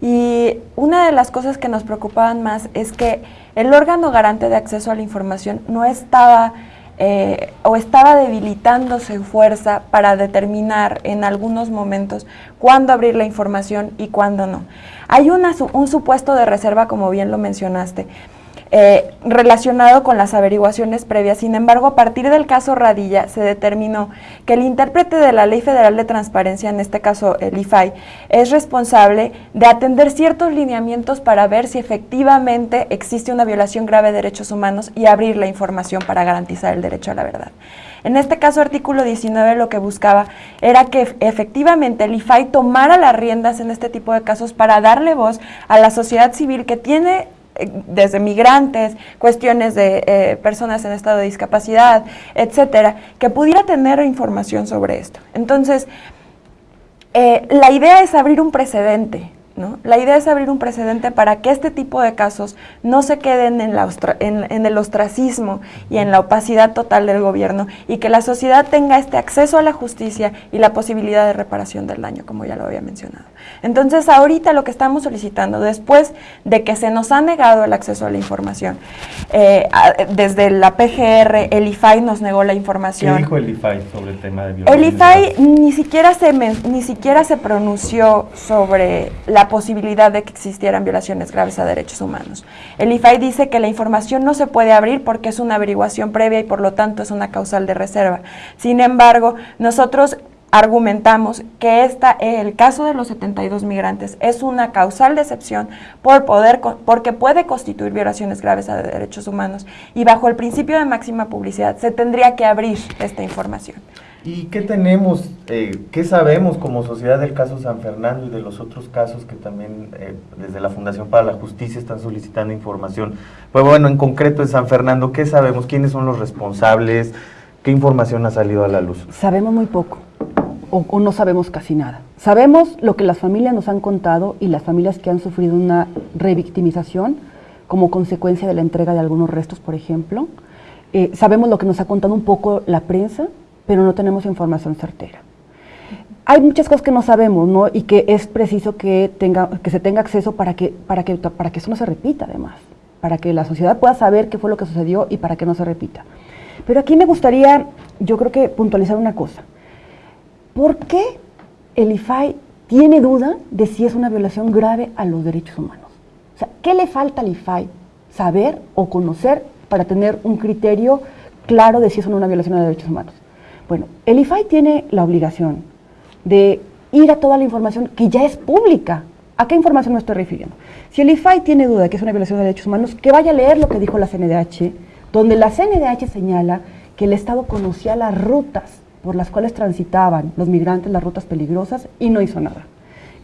Speaker 4: Y una de las cosas que nos preocupaban más es que el órgano garante de acceso a la información no estaba eh, o estaba debilitando su fuerza para determinar en algunos momentos cuándo abrir la información y cuándo no. Hay un supuesto de reserva, como bien lo mencionaste, eh, relacionado con las averiguaciones previas. Sin embargo, a partir del caso Radilla se determinó que el intérprete de la Ley Federal de Transparencia, en este caso el IFAI, es responsable de atender ciertos lineamientos para ver si efectivamente existe una violación grave de derechos humanos y abrir la información para garantizar el derecho a la verdad. En este caso, artículo 19 lo que buscaba era que efectivamente el IFAI tomara las riendas en este tipo de casos para darle voz a la sociedad civil que tiene desde migrantes, cuestiones de eh, personas en estado de discapacidad, etcétera, que pudiera tener información sobre esto. Entonces, eh, la idea es abrir un precedente, la idea es abrir un precedente para que este tipo de casos no se queden en, la en, el ostracismo y en la opacidad total del gobierno y que la sociedad tenga este acceso a la justicia y la posibilidad de reparación del daño, como ya lo había mencionado. Entonces, ahorita lo que estamos solicitando, después de que se nos ha negado el acceso a la información, eh, desde la PGR, el IFAI nos negó la información.
Speaker 2: ¿Qué dijo el IFAI sobre el tema de violencia?
Speaker 4: El IFAI ni siquiera se, ni siquiera se pronunció sobre la posibilidad de que existieran violaciones graves a derechos humanos. El IFAI dice que la información no se puede abrir porque es una averiguación previa y por lo tanto es una causal de reserva. Sin embargo, nosotros argumentamos que esta, el caso de los 72 migrantes es una causal de excepción por poder, porque puede constituir violaciones graves a derechos humanos y bajo el principio de máxima publicidad se tendría que abrir esta información.
Speaker 2: ¿Y qué tenemos, eh, qué sabemos como sociedad del caso San Fernando y de los otros casos que también eh, desde la Fundación para la Justicia están solicitando información? Pues bueno, en concreto en San Fernando, ¿qué sabemos? ¿Quiénes son los responsables? ¿Qué información ha salido a la luz?
Speaker 3: Sabemos muy poco o, no sabemos casi nada. Sabemos lo que las familias nos han contado y las familias que han sufrido una revictimización como consecuencia de la entrega de algunos restos, por ejemplo. Eh, sabemos lo que nos ha contado un poco la prensa, pero no tenemos información certera. Hay muchas cosas que no sabemos, ¿no? Y que es preciso que, tenga, que se tenga acceso para que, para, que, para que eso no se repita, además. Para que la sociedad pueda saber qué fue lo que sucedió y para que no se repita. Pero aquí me gustaría, yo creo que puntualizar una cosa. ¿Por qué el IFAI tiene duda de si es una violación grave a los derechos humanos? O sea, ¿qué le falta al IFAI saber o conocer para tener un criterio claro de si es una violación de derechos humanos? Bueno, el IFAI tiene la obligación de ir a toda la información que ya es pública. ¿A qué información me estoy refiriendo? Si el IFAI tiene duda de que es una violación de derechos humanos, que vaya a leer lo que dijo la CNDH, donde la CNDH señala que el Estado conocía las rutas por las cuales transitaban los migrantes, las rutas peligrosas, y no hizo nada.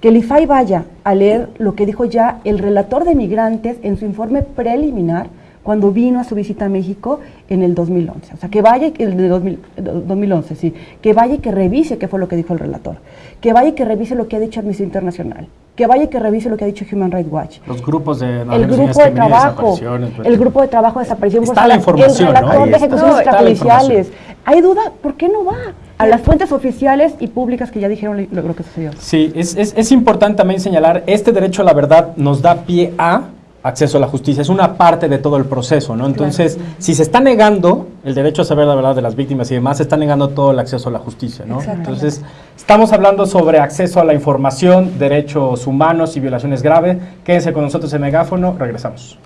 Speaker 3: Que el IFAI vaya a leer lo que dijo ya el relator de migrantes en su informe preliminar cuando vino a su visita a México en el 2011. O sea, que vaya, el de 2011, sí, que vaya y que revise qué fue lo que dijo el relator, que vaya y que revise lo que ha dicho Amnistía Internacional, que vaya y que revise lo que ha dicho Human Rights Watch.
Speaker 1: Los grupos de
Speaker 3: el grupo de trabajo, el grupo de trabajo de desaparición
Speaker 1: está la información,
Speaker 3: el relator de ejecuciones extrajudiciales. ¿Hay duda? ¿Por qué no va? A las fuentes oficiales y públicas que ya dijeron lo, lo que sucedió.
Speaker 1: Sí, es, es, es importante también señalar, este derecho a la verdad nos da pie a acceso a la justicia, es una parte de todo el proceso, ¿no? Entonces, si se está negando el derecho a saber la verdad de las víctimas y demás, se está negando todo el acceso a la justicia, ¿no? Entonces, estamos hablando sobre acceso a la información, derechos humanos y violaciones graves. Quédense con nosotros en Megáfono, regresamos.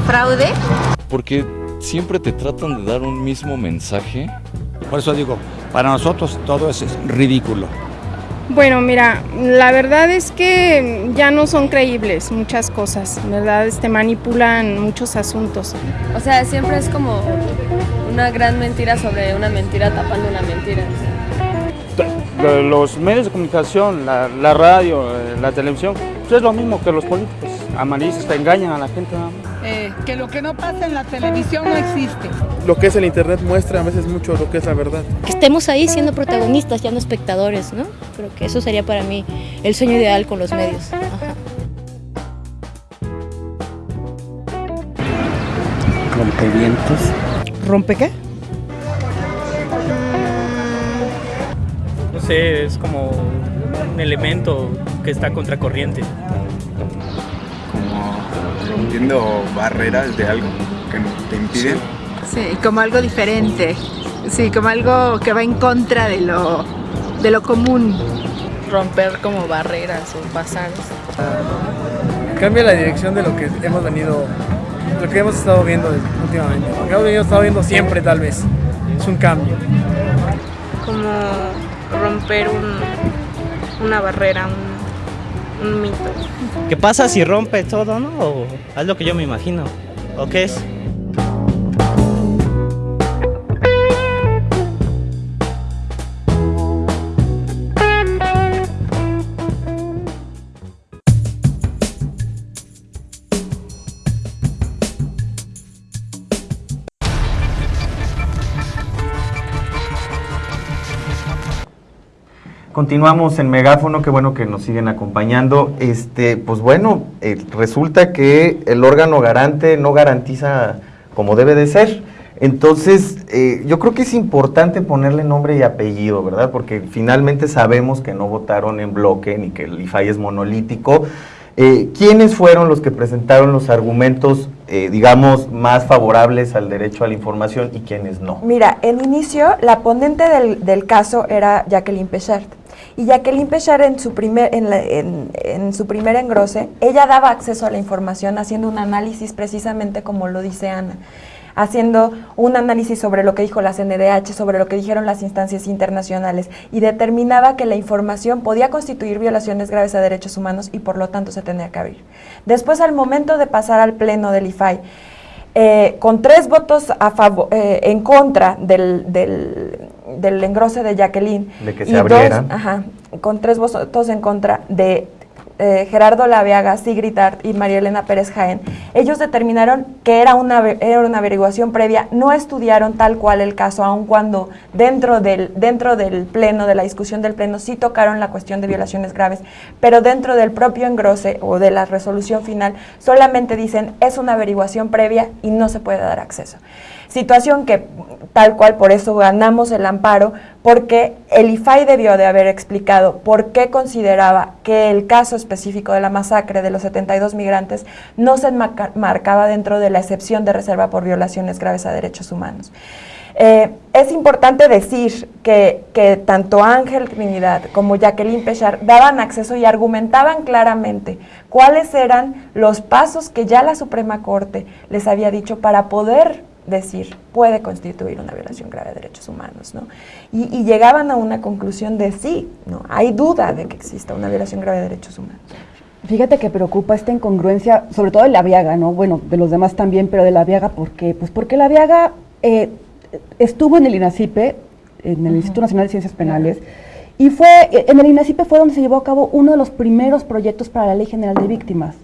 Speaker 9: Fraude.
Speaker 10: Porque siempre te tratan de dar un mismo mensaje.
Speaker 11: Por eso digo, para nosotros todo es ridículo.
Speaker 12: Bueno, mira, la verdad es que ya no son creíbles muchas cosas, ¿verdad? Este, manipulan muchos asuntos.
Speaker 13: O sea, siempre es como una gran mentira sobre una mentira tapando una mentira.
Speaker 11: Los medios de comunicación, la, la radio, eh, la televisión, pues es lo mismo que los políticos amarillistas, te engañan a la gente.
Speaker 14: Que lo que no pasa en la televisión no existe.
Speaker 15: Lo que es el internet muestra a veces mucho lo que es la verdad.
Speaker 16: Que estemos ahí siendo protagonistas, ya no espectadores, ¿no? Creo que eso sería para mí el sueño ideal con los medios.
Speaker 17: Rompevientos.
Speaker 18: ¿Rompe qué?
Speaker 19: No sé, es como un elemento que está contracorriente
Speaker 20: rompiendo barreras de algo que te impiden.
Speaker 21: Sí, como algo diferente, sí, como algo que va en contra de lo, de lo común.
Speaker 22: Romper como barreras o pasar.
Speaker 23: Cambia la dirección de lo que hemos venido, lo que hemos estado viendo últimamente, lo que hemos estado viendo siempre tal vez, es un cambio.
Speaker 22: Como romper un, una barrera, un,
Speaker 24: ¿Qué pasa si rompe todo, no? O es lo que yo me imagino. ¿O qué es?
Speaker 2: Continuamos en Megáfono, qué bueno que nos siguen acompañando. Este, pues bueno, eh, resulta que el órgano garante no garantiza como debe de ser. Entonces, eh, yo creo que es importante ponerle nombre y apellido, ¿verdad? Porque finalmente sabemos que no votaron en bloque ni que el IFAI es monolítico. Eh, ¿Quiénes fueron los que presentaron los argumentos, digamos, más favorables al derecho a la información y quiénes no?
Speaker 4: Mira, en inicio, la ponente del, del caso era Jacqueline Pechert. Y Jacqueline Pechard en su, primer, en, en, su primer engrose, ella daba acceso a la información haciendo un análisis precisamente como lo dice Ana haciendo un análisis sobre lo que dijo la CNDH, sobre lo que dijeron las instancias internacionales y determinaba que la información podía constituir violaciones graves a derechos humanos y por lo tanto se tenía que abrir. Después, al momento de pasar al pleno del IFAI, eh, con tres votos eh, en contra del, engrose de Jacqueline.
Speaker 2: De que se abrieran.
Speaker 4: ajá, con tres votos en contra de eh, Gerardo Laviaga, Sigrid Art y María Elena Pérez Jaén, ellos determinaron que era una, era una averiguación previa, no estudiaron tal cual el caso, aun cuando dentro del, dentro del pleno, de la discusión del pleno, sí tocaron la cuestión de violaciones graves, pero dentro del propio engrose o de la resolución final solamente dicen es una averiguación previa y no se puede dar acceso. Situación que tal cual por eso ganamos el amparo, porque el IFAI debió de haber explicado por qué consideraba que el caso específico de la masacre de los 72 migrantes no se marcaba dentro de la excepción de reserva por violaciones graves a derechos humanos. Eh, es importante decir que, que tanto Ángel Trinidad como Jacqueline Pechar daban acceso y argumentaban claramente cuáles eran los pasos que ya la Suprema Corte les había dicho para poder decir puede constituir una violación grave de derechos humanos, ¿no? Y, y llegaban a una conclusión de sí, ¿no? Hay duda de que exista una violación grave de derechos humanos.
Speaker 3: Fíjate que preocupa esta incongruencia, sobre todo de la Viaga, ¿no? Bueno, de los demás también, pero de la Viaga, ¿por qué? Pues porque la Viaga eh, estuvo en el INACIPE, en el Instituto Nacional de Ciencias Penales, y fue, eh, en el INACIPE fue donde se llevó a cabo uno de los primeros proyectos para la Ley General de Víctimas.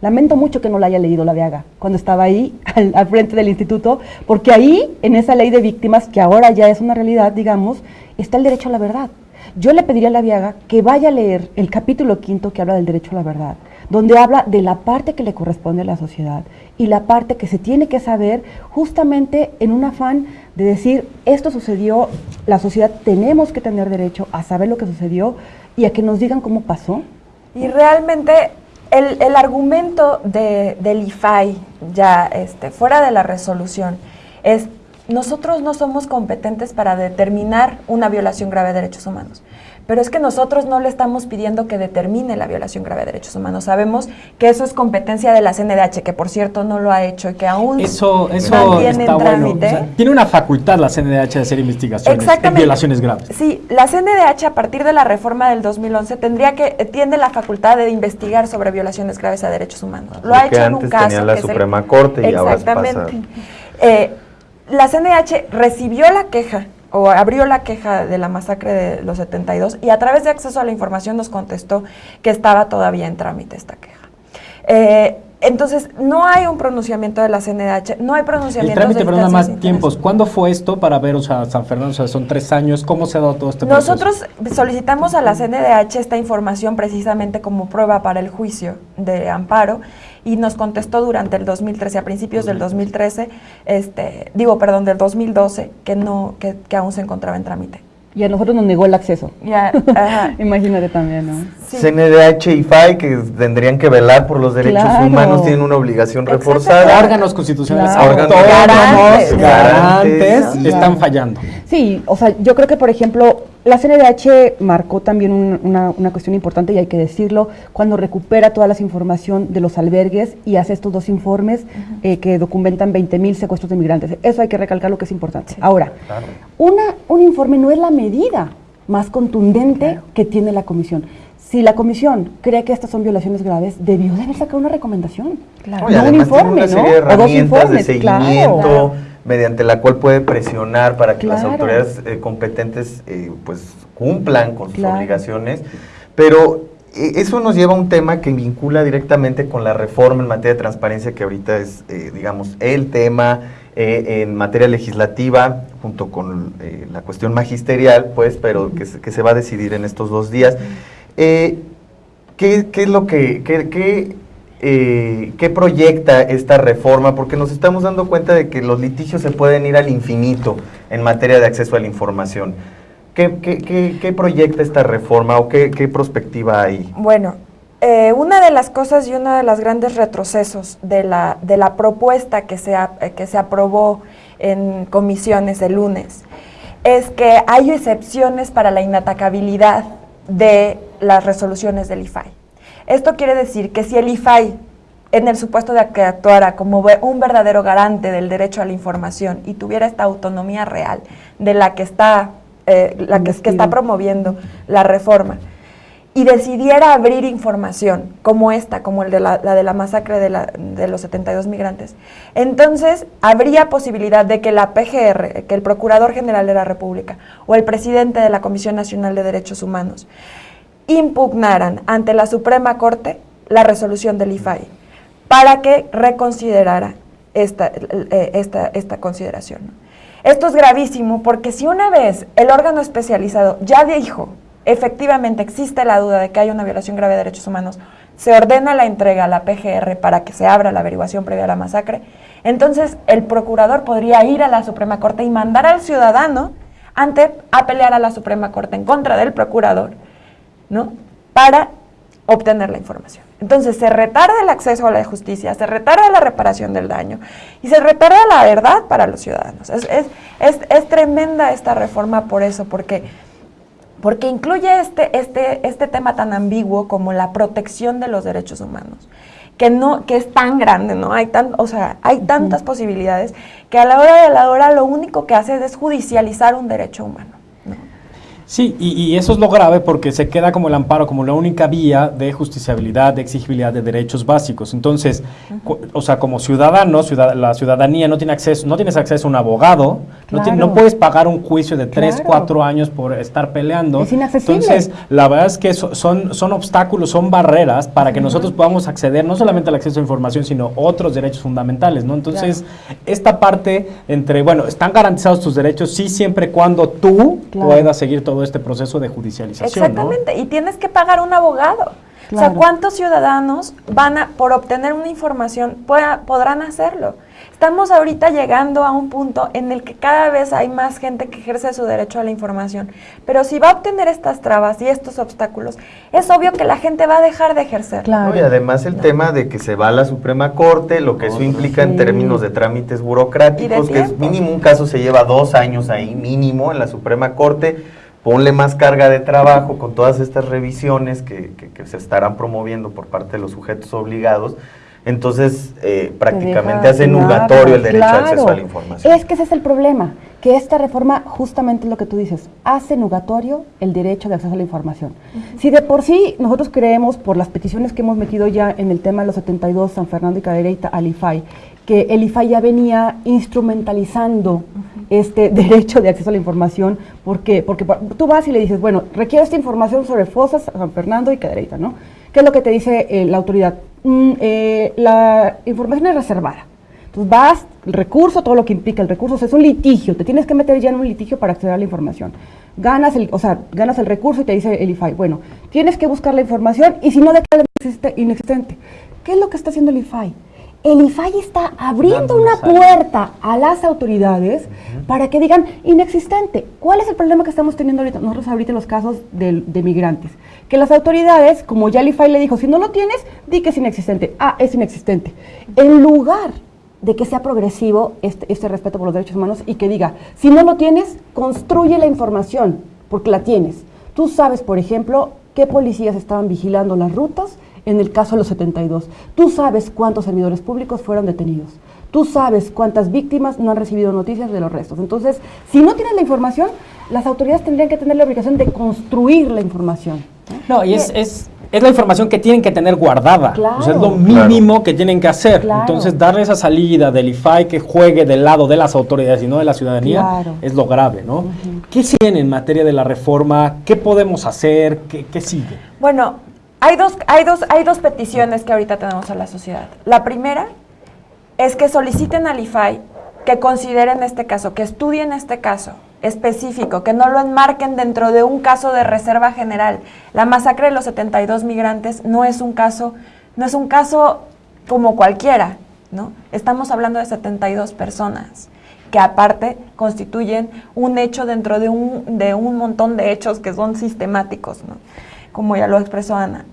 Speaker 3: Lamento mucho que no la haya leído la Viaga cuando estaba ahí al, al frente del instituto, porque ahí, en esa ley de víctimas, que ahora ya es una realidad, digamos, está el derecho a la verdad. Yo le pediría a la Viaga que vaya a leer el capítulo quinto que habla del derecho a la verdad, donde habla de la parte que le corresponde a la sociedad y la parte que se tiene que saber justamente en un afán de decir, esto sucedió, la sociedad tenemos que tener derecho a saber lo que sucedió y a que nos digan cómo pasó.
Speaker 4: Y realmente el, el argumento de, del IFAI, ya este, fuera de la resolución, es nosotros no somos competentes para determinar una violación grave de derechos humanos. Pero es que nosotros no le estamos pidiendo que determine la violación grave de derechos humanos. Sabemos que eso es competencia de la CNDH, que por cierto no lo ha hecho y que aún
Speaker 1: Eso, eso
Speaker 4: mantiene
Speaker 1: está
Speaker 4: en
Speaker 1: bueno.
Speaker 4: trámite.
Speaker 1: O sea, tiene una facultad la CNDH de hacer investigaciones en violaciones graves.
Speaker 4: Sí, la CNDH a partir de la reforma del 2011 tendría que eh, tiene la facultad de investigar sobre violaciones graves a derechos humanos. Lo ha hecho en un caso
Speaker 2: tenía la
Speaker 4: que es el-
Speaker 2: Suprema Corte y ahora pasa-
Speaker 4: Exactamente. Eh, la CNDH recibió la queja o abrió la queja de la masacre de los 72 y a través de acceso a la información nos contestó que estaba todavía en trámite esta queja. Eh, entonces, no hay un pronunciamiento de la CNDH, no hay
Speaker 1: El
Speaker 4: pronunciamiento
Speaker 1: trámite, pero nada
Speaker 4: instancias
Speaker 1: más tiempos. ¿Cuándo fue esto para ver, o sea, San Fernando? O sea, son tres años. ¿Cómo se ha dado todo este proceso?
Speaker 4: Nosotros solicitamos a la CNDH esta información precisamente como prueba para el juicio de amparo y nos contestó durante el 2013, a principios del 2013, este, digo, perdón, del 2012, que no, que, que aún se encontraba en trámite.
Speaker 3: Y a nosotros nos negó el acceso.
Speaker 4: Ya, ajá.
Speaker 3: Imagínate también, ¿no?
Speaker 2: CNDH y FAI, que tendrían que velar por los derechos
Speaker 3: Claro.
Speaker 2: humanos, tienen una obligación reforzada.
Speaker 1: Órganos constitucionales
Speaker 3: Claro.
Speaker 2: Órganos garantes,
Speaker 1: garantes,
Speaker 2: garantes.
Speaker 1: están fallando.
Speaker 3: Sí, o sea, yo creo que, por ejemplo, la CNDH marcó también un- una, una cuestión importante, y hay que decirlo, cuando recupera toda la información de los albergues y hace estos dos informes eh, que documentan 20 mil secuestros de migrantes. Eso hay que recalcar lo que es importante. Ahora, una, un informe no es la medida más contundente que tiene la comisión. Si la comisión cree que estas son violaciones graves, debió de haber sacado una recomendación.
Speaker 2: No, y
Speaker 3: No un informe,
Speaker 2: una
Speaker 3: ¿no?
Speaker 2: serie de
Speaker 3: O dos informes,
Speaker 2: de
Speaker 3: claro.
Speaker 2: seguimiento
Speaker 3: Claro.
Speaker 2: Mediante la cual puede presionar para que las autoridades eh, competentes eh, pues cumplan con sus
Speaker 3: Claro.
Speaker 2: obligaciones. Pero eh, eso nos lleva a un tema que vincula directamente con la reforma en materia de transparencia que ahorita es, eh, digamos, el tema eh, en materia legislativa, junto con eh, la cuestión magisterial, pues, pero que se, que se va a decidir en estos dos días. ¿qué, qué es lo que, qué, qué, eh, qué proyecta esta reforma? Porque nos estamos dando cuenta de que los litigios se pueden ir al infinito en materia de acceso a la información. ¿Qué, proyecta esta reforma o qué, qué perspectiva hay?
Speaker 4: Bueno, eh, una de las cosas y uno de los grandes retrocesos de la, de la propuesta que se, que se aprobó en comisiones el lunes es que hay excepciones para la inatacabilidad de las resoluciones del IFAI. Esto quiere decir que si el IFAI, en el supuesto de que actuara como un verdadero garante del derecho a la información y tuviera esta autonomía real de la que está, eh, la que, que está promoviendo la reforma, y decidiera abrir información como esta, como el de la, la de la masacre de, la- de los 72 migrantes, entonces habría posibilidad de que la PGR, que el Procurador General de la República o el presidente de la Comisión Nacional de Derechos Humanos impugnaran ante la Suprema Corte la resolución del IFAI para que reconsiderara esta, eh, esta, esta consideración. Esto es gravísimo porque si una vez el órgano especializado ya dijo, efectivamente existe la duda de que hay una violación grave de derechos humanos, se ordena la entrega a la PGR para que se abra la averiguación previa a la masacre, entonces el procurador podría ir a la Suprema Corte y mandar al ciudadano ante a pelear a la Suprema Corte en contra del procurador, ¿no? Para obtener la información. Entonces se retarda el acceso a la justicia, se retarda la reparación del daño y se retarda la verdad para los ciudadanos. Es, es, es, es tremenda esta reforma por eso, porque, porque incluye este, este, este tema tan ambiguo como la protección de los derechos humanos que no que es tan grande, ¿no? Hay tan, o sea, hay tantas posibilidades que a la hora de la hora lo único que hace es judicializar un derecho humano.
Speaker 1: Sí, y, y, eso es lo grave porque se queda como el amparo, como la única vía de justiciabilidad, de exigibilidad de derechos básicos. Entonces, o sea, como ciudadano, ciudad la ciudadanía no tiene acceso, no tienes acceso a un abogado, claro. no, no, puedes pagar un juicio de 3, claro. 4 años por estar peleando.
Speaker 3: Es inaccesible.
Speaker 1: Entonces, la verdad es que so, son, son obstáculos, son barreras para que uh -huh. nosotros podamos acceder no solamente al acceso a información, sino otros derechos fundamentales, ¿no? Entonces, claro. esta parte entre, bueno, están garantizados tus derechos, sí, siempre y cuando tú puedas seguir todo este proceso de judicialización.
Speaker 4: Exactamente,
Speaker 1: ¿no?
Speaker 4: y tienes que pagar un abogado. Claro. O sea, ¿cuántos ciudadanos van a, por obtener una información, pueda, podrán hacerlo? Estamos ahorita llegando a un punto en el que cada vez hay más gente que ejerce su derecho a la información, pero si va a obtener estas trabas y estos obstáculos, es obvio que la gente va a dejar de ejercer.
Speaker 2: Claro. No, y además el tema de que se va a la Suprema Corte, lo que eso implica sí. en términos de trámites burocráticos,
Speaker 4: de
Speaker 2: que es mínimo un caso se lleva dos años ahí, mínimo en la Suprema Corte, ponle más carga de trabajo con todas estas revisiones que, que, que, se estarán promoviendo por parte de los sujetos obligados. Entonces, eh, prácticamente hace nugatorio el derecho
Speaker 3: claro.
Speaker 2: al acceso a la información.
Speaker 3: Es que ese es el problema, que esta reforma, justamente lo que tú dices, hace nugatorio el derecho de acceso a la información. Uh -huh. Si de por sí nosotros creemos, por las peticiones que hemos metido ya en el tema de los 72, San Fernando y Cadereyta al IFAI, que el IFAI ya venía instrumentalizando uh -huh. este derecho de acceso a la información. ¿Por qué? Porque tú vas y le dices, bueno, requiero esta información sobre Fosas, San Fernando y Cadereyta, ¿no? ¿Qué es lo que te dice eh, la autoridad? Mm, eh, la información es reservada. Entonces vas, el recurso, todo lo que implica el recurso, o sea, es un litigio, te tienes que meter ya en un litigio para acceder a la información. Ganas el, o sea, ganas el recurso y te dice el IFAI, bueno, tienes que buscar la información y si no declaras inexistente. ¿Qué es lo que está haciendo el IFAI? El IFAI está abriendo una puerta a las autoridades uh -huh. para que digan inexistente. ¿Cuál es el problema que estamos teniendo ahorita? Nosotros ahorita en los casos de, de, migrantes. Que las autoridades, como ya el IFAI le dijo, si no lo tienes, di que es inexistente. Ah, es inexistente. En lugar de que sea progresivo este, este respeto por los derechos humanos y que diga, si no lo tienes, construye la información, porque la tienes. Tú sabes, por ejemplo, qué policías estaban vigilando las rutas, en el caso de los 72. Tú sabes cuántos servidores públicos fueron detenidos. Tú sabes cuántas víctimas no han recibido noticias de los restos. Entonces, si no tienes la información, las autoridades tendrían que tener la obligación de construir la información.
Speaker 1: No, y es, es, es la información que tienen que tener guardada. Claro. O sea, es lo mínimo claro. que tienen que hacer. Claro. Entonces, darle esa salida del IFAI que juegue del lado de las autoridades y no de la ciudadanía es lo grave, ¿no? Uh -huh. ¿Qué sigue en materia de la reforma? ¿Qué podemos hacer? ¿Qué, qué sigue?
Speaker 4: Bueno, hay dos, hay, dos, hay dos peticiones que ahorita tenemos a la sociedad. La primera es que soliciten al IFAI que consideren este caso, que estudien este caso específico, que no lo enmarquen dentro de un caso de reserva general. La masacre de los 72 migrantes no es un caso, no es un caso como cualquiera, ¿no? Estamos hablando de 72 personas que aparte constituyen un hecho dentro de un, de un montón de hechos que son sistemáticos, ¿no? Como ya lo expresó Ana.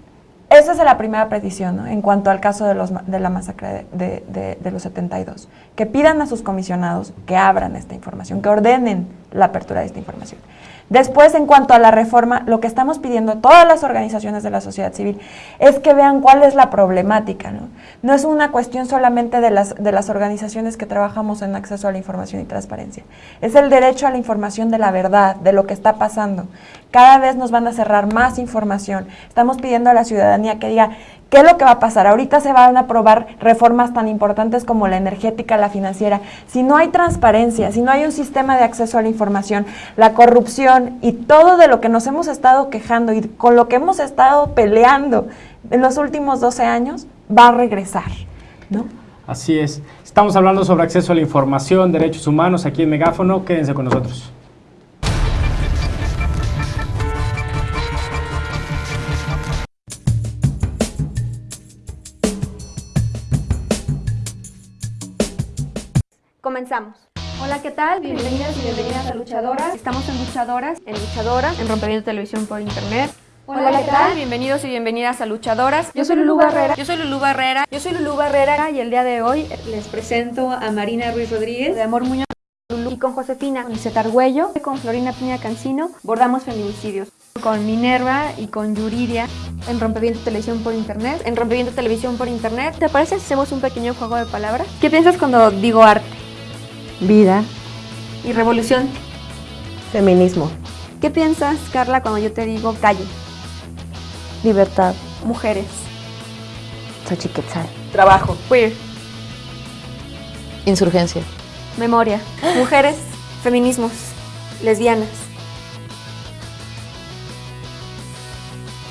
Speaker 4: Esa es la primera petición en cuanto al caso de, los, de la masacre de, de, de, los 72. Que pidan a sus comisionados que abran esta información, que ordenen la apertura de esta información. Después, en cuanto a la reforma, lo que estamos pidiendo a todas las organizaciones de la sociedad civil es que vean cuál es la problemática. No, no es una cuestión solamente de las, de las organizaciones que trabajamos en acceso a la información y transparencia. Es el derecho a la información de la verdad, de lo que está pasando. Cada vez nos van a cerrar más información. Estamos pidiendo a la ciudadanía que diga ¿Qué es lo que va a pasar? Ahorita se van a aprobar reformas tan importantes como la energética, la financiera. Si no hay transparencia, si no hay un sistema de acceso a la información, la corrupción y todo de lo que nos hemos estado quejando y con lo que hemos estado peleando en los últimos 12 años, va a regresar, ¿no?
Speaker 1: Así es. Estamos hablando sobre acceso a la información, derechos humanos aquí en Megáfono. Quédense con nosotros.
Speaker 25: Comenzamos. Hola, ¿qué tal? Bienvenidas y bienvenidas a Luchadoras. Estamos en Luchadoras, en Luchadoras, en Rompeviento Televisión por Internet. Hola, ¿qué tal? Bienvenidos y bienvenidas a Luchadoras. Yo soy Lulú Barrera. Yo soy Lulú Barrera. Yo soy Lulú Barrera y el día de hoy les presento a Marina Ruiz Rodríguez de Amor Muñoz. Y con Josefina, con Iseta Argüello, con Florina Piña Cancino, bordamos feminicidios. Con Minerva y con Yuridia en Rompeviento Televisión por Internet. En Rompeviento Televisión por Internet. ¿Te parece si hacemos un pequeño juego de palabras? ¿Qué piensas cuando digo arte?
Speaker 3: Vida.
Speaker 25: ¿Y revolución?
Speaker 3: Feminismo.
Speaker 25: ¿Qué piensas, Carla, cuando yo te digo calle?
Speaker 3: Libertad.
Speaker 25: Mujeres.
Speaker 3: Xochiquetzal.
Speaker 25: Trabajo. Queer.
Speaker 26: Insurgencia.
Speaker 25: Memoria. Mujeres. Feminismos. Lesbianas.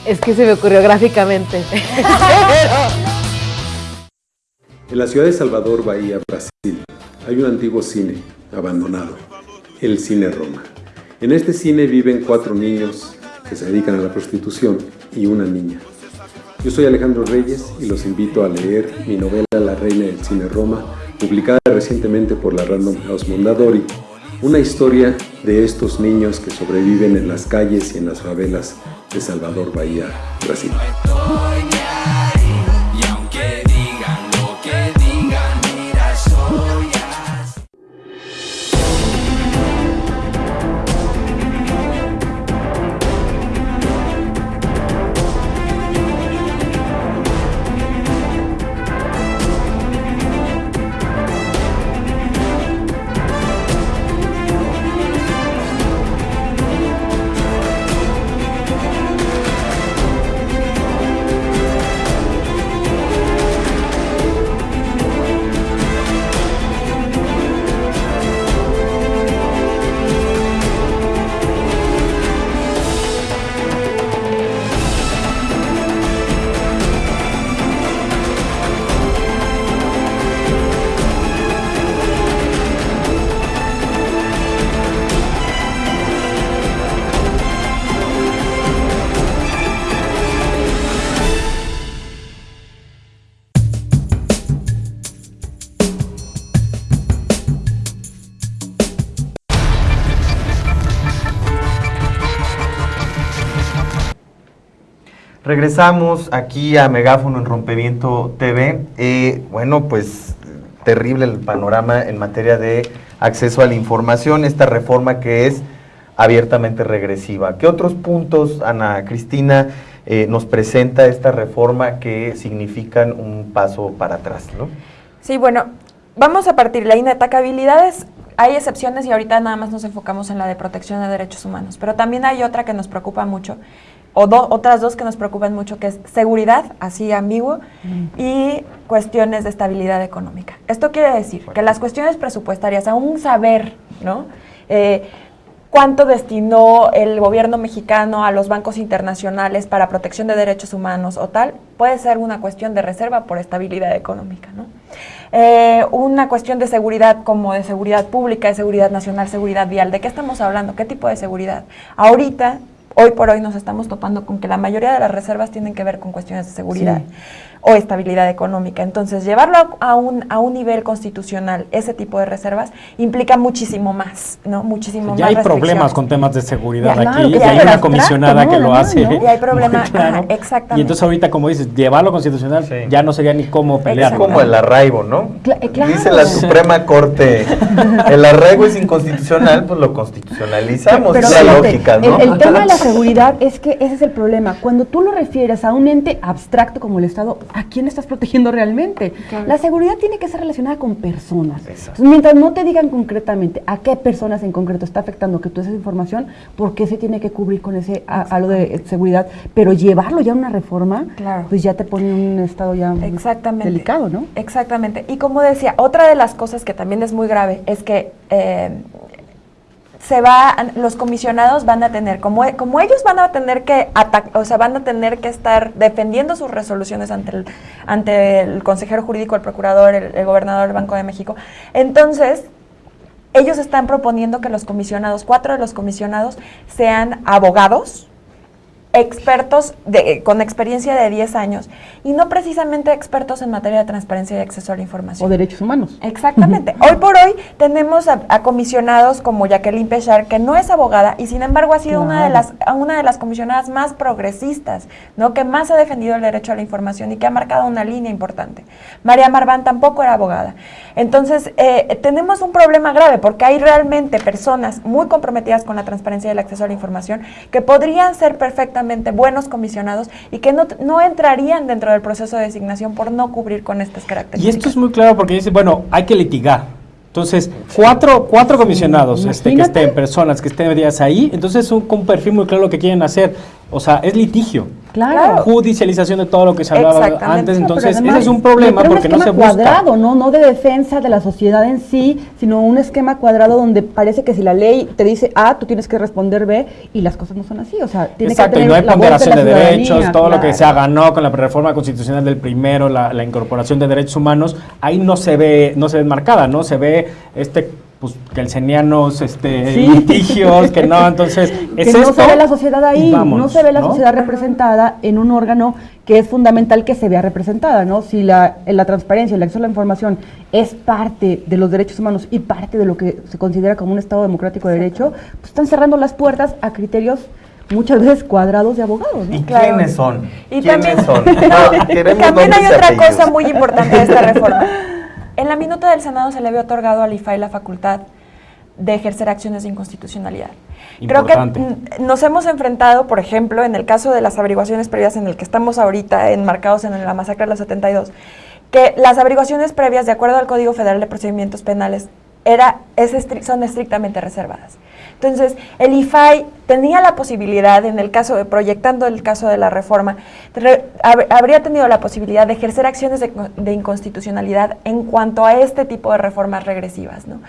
Speaker 26: Es que se me ocurrió gráficamente.
Speaker 17: En la ciudad de Salvador, Bahía, Brasil, hay un antiguo cine abandonado, el Cine Roma. En este cine viven cuatro niños que se dedican a la prostitución y una niña. Yo soy Alejandro Reyes y los invito a leer mi novela La Reina del Cine Roma, publicada recientemente por la Random House Mondadori, una historia de estos niños que sobreviven en las calles y en las favelas de Salvador Bahía, Brasil.
Speaker 2: Regresamos aquí a Megáfono en Rompeviento TV. Eh, bueno, pues terrible el panorama en materia de acceso a la información, esta reforma que es abiertamente regresiva. ¿Qué otros puntos, Ana Cristina, eh, nos presenta esta reforma que significan un paso para atrás? ¿no?
Speaker 4: Sí, bueno, vamos a partir. La inatacabilidad es, hay excepciones y ahorita nada más nos enfocamos en la de protección de derechos humanos, pero también hay otra que nos preocupa mucho, o do- otras dos que nos preocupan mucho, que es seguridad, así ambiguo, y cuestiones de estabilidad económica. Esto quiere decir que las cuestiones presupuestarias, aún saber, ¿no? Eh, cuánto destinó el gobierno mexicano a los bancos internacionales para protección de derechos humanos o tal, puede ser una cuestión de reserva por estabilidad económica, ¿no? Eh, una cuestión de seguridad como de seguridad pública, de seguridad nacional, seguridad vial. ¿De qué estamos hablando? ¿Qué tipo de seguridad? Ahorita, hoy por hoy nos estamos topando con que la mayoría de las reservas tienen que ver con cuestiones de seguridad o estabilidad económica. Entonces, llevarlo a, a un, a un nivel constitucional, ese tipo de reservas, implica muchísimo más, ¿no? Muchísimo
Speaker 1: Ya
Speaker 4: más
Speaker 1: hay problemas con temas de seguridad
Speaker 4: Ya,
Speaker 1: aquí,
Speaker 4: que
Speaker 1: y
Speaker 4: ya
Speaker 1: hay una comisionada
Speaker 4: ¿no?
Speaker 1: que lo
Speaker 4: No,
Speaker 1: hace.
Speaker 4: no, y hay problema,
Speaker 1: muy claro.
Speaker 4: exactamente.
Speaker 1: Y entonces ahorita, como dices, llevarlo constitucional ya no sería ni cómo pelear.
Speaker 2: Es como el arraigo, ¿no?
Speaker 3: eh, claro.
Speaker 2: Dice la Suprema Corte, el arraigo es inconstitucional, pues lo constitucionalizamos,
Speaker 3: Pero
Speaker 2: es la lógica, ¿no?
Speaker 3: el, el tema de la seguridad es que ese es el problema. Cuando tú lo refieres a un ente abstracto como el Estado, ¿a quién estás protegiendo realmente?
Speaker 4: Claro.
Speaker 3: La seguridad tiene que ser relacionada con personas. Entonces, mientras no te digan concretamente a qué personas en concreto está afectando que tú esa información, ¿por qué se tiene que cubrir con ese a- algo de seguridad? Pero llevarlo ya a una reforma,
Speaker 4: Claro.
Speaker 3: pues ya te pone en un estado ya
Speaker 4: Exactamente.
Speaker 3: delicado, ¿no?
Speaker 4: Exactamente. Y como decía, otra de las cosas que también es muy grave es que eh, se va, los comisionados van a tener, como, como ellos van a tener que o sea, van a tener que estar defendiendo sus resoluciones ante el, ante el consejero jurídico, el procurador, el, el gobernador del Banco de México. Entonces, ellos están proponiendo que los comisionados, cuatro de los comisionados, sean abogados, expertos de- con experiencia de 10 años y no precisamente expertos en materia de transparencia y acceso a la información.
Speaker 3: O derechos humanos.
Speaker 4: Exactamente. Hoy por hoy tenemos a, a comisionados como Jacqueline Pechar, que no es abogada y sin embargo ha sido una de las una de las comisionadas más progresistas, ¿no? que más ha defendido el derecho a la información y que ha marcado una línea importante. María Marván tampoco era abogada. Entonces, eh, tenemos un problema grave porque hay realmente personas muy comprometidas con la transparencia y el acceso a la información que podrían ser perfectamente buenos comisionados y que no, no entrarían dentro del proceso de designación por no cubrir con estas
Speaker 1: Y
Speaker 4: características.
Speaker 1: esto es muy claro porque dice, bueno, hay que litigar. Entonces, cuatro, cuatro comisionados este, que estén, personas que estén medidas ahí, entonces es un, un perfil muy claro lo que quieren hacer. O sea, es litigio.
Speaker 3: Claro.
Speaker 1: Judicialización de todo lo que se hablaba antes, entonces
Speaker 3: además,
Speaker 1: ese es un problema porque no se busca.
Speaker 3: cuadrado, ¿no? No de defensa de la sociedad en sí, sino un esquema cuadrado donde parece que si la ley te dice A, tú tienes que responder B y las cosas no son así. O sea, tiene
Speaker 1: Exacto,
Speaker 3: que
Speaker 1: y
Speaker 3: tener
Speaker 1: no hay
Speaker 3: la voz de
Speaker 1: ponderación de, derechos, todo lo que se ganó con la reforma constitucional del primero, la, la incorporación de derechos humanos, ahí no se ve, no se ve marcada, ¿no? Se ve este pues kelsenianos, este
Speaker 3: Sí.
Speaker 1: litigios, que no, entonces
Speaker 3: que
Speaker 1: es
Speaker 3: no
Speaker 1: esto,
Speaker 3: se ve la sociedad ahí, no se ve la
Speaker 1: ¿no?
Speaker 3: sociedad representada en un órgano que es fundamental que se vea representada, ¿no? Si la, la transparencia, el acceso a la información es parte de los derechos humanos y parte de lo que se considera como un Estado democrático de derecho, pues están cerrando las puertas a criterios muchas veces cuadrados de abogados, ¿no?
Speaker 2: ¿Y quiénes son?
Speaker 4: Y
Speaker 2: ¿Quiénes
Speaker 4: también,
Speaker 2: son? No,
Speaker 4: también hay otra
Speaker 2: apellidos.
Speaker 4: cosa muy importante de esta reforma. En la minuta del Senado se le había otorgado al IFAI la facultad de ejercer acciones de inconstitucionalidad. Creo que nos hemos enfrentado, por ejemplo, en el caso de las averiguaciones previas en el que estamos ahorita enmarcados en la masacre de los 72, que las averiguaciones previas, de acuerdo al Código Federal de Procedimientos Penales, era, es son estrictamente reservadas. Entonces, el IFAI tenía la posibilidad, en el caso de, proyectando el caso de la reforma, re- hab- habría tenido la posibilidad de ejercer acciones de, de inconstitucionalidad en cuanto a este tipo de reformas regresivas, ¿no?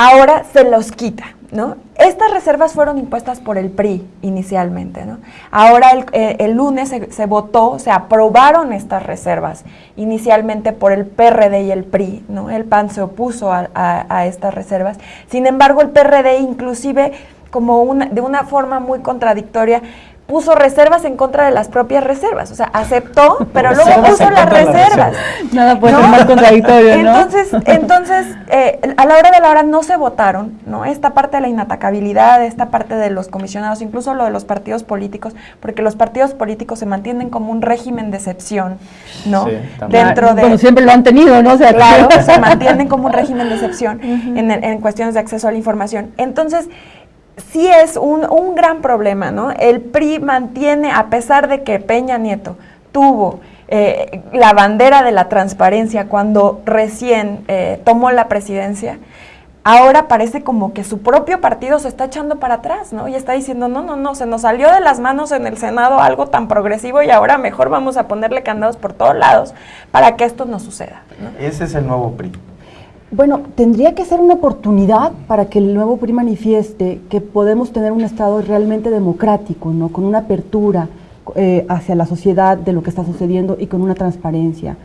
Speaker 4: Ahora se los quita, ¿no? Estas reservas fueron impuestas por el PRI inicialmente, ¿no? Ahora el, eh, el lunes se, se votó, se aprobaron estas reservas inicialmente por el PRD y el PRI, ¿no? El PAN se opuso a, a- a estas reservas. Sin embargo, el PRD inclusive como una, de una forma muy contradictoria puso reservas en contra de las propias reservas, o sea, aceptó, pero luego puso las
Speaker 3: de
Speaker 4: reservas.
Speaker 3: Nada puede
Speaker 4: ¿no?
Speaker 3: ser más contradictorio, ¿no?
Speaker 4: Entonces, entonces eh, a la hora de la hora no se votaron, ¿no? Esta parte de la inatacabilidad, esta parte de los comisionados, incluso lo de los partidos políticos, porque los partidos políticos se mantienen como un régimen de excepción, ¿no?
Speaker 3: Sí.
Speaker 4: Dentro de...
Speaker 3: Bueno, siempre lo han tenido, ¿no? O sea,
Speaker 4: claro, se mantienen como un régimen de excepción en, en cuestiones de acceso a la información. Entonces, sí es un, un gran problema, ¿no? El PRI mantiene, a pesar de que Peña Nieto tuvo eh, la bandera de la transparencia cuando recién eh, tomó la presidencia, ahora parece como que su propio partido se está echando para atrás, ¿no? Y está diciendo, no, no, no, se nos salió de las manos en el Senado algo tan progresivo y ahora mejor vamos a ponerle candados por todos lados para que esto no suceda.
Speaker 2: Ese es el nuevo PRI.
Speaker 3: Bueno, tendría que ser una oportunidad para que el nuevo PRI manifieste que podemos tener un Estado realmente democrático, ¿no? Con una apertura eh, hacia la sociedad de lo que está sucediendo y con una transparencia.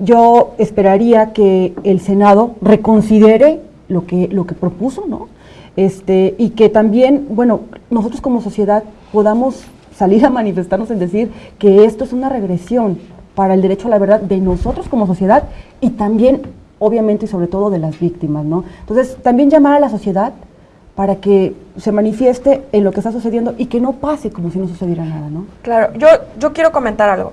Speaker 3: Yo esperaría que el Senado reconsidere lo que, lo que propuso, ¿no? Este, y que también, bueno, nosotros como sociedad podamos salir a manifestarnos en decir que esto es una regresión para el derecho a la verdad de nosotros como sociedad y también, obviamente y sobre todo, de las víctimas, ¿no? Entonces, también llamar a la sociedad para que se manifieste en lo que está sucediendo y que no pase como si no sucediera nada, ¿no?
Speaker 4: Claro, yo, yo quiero comentar algo.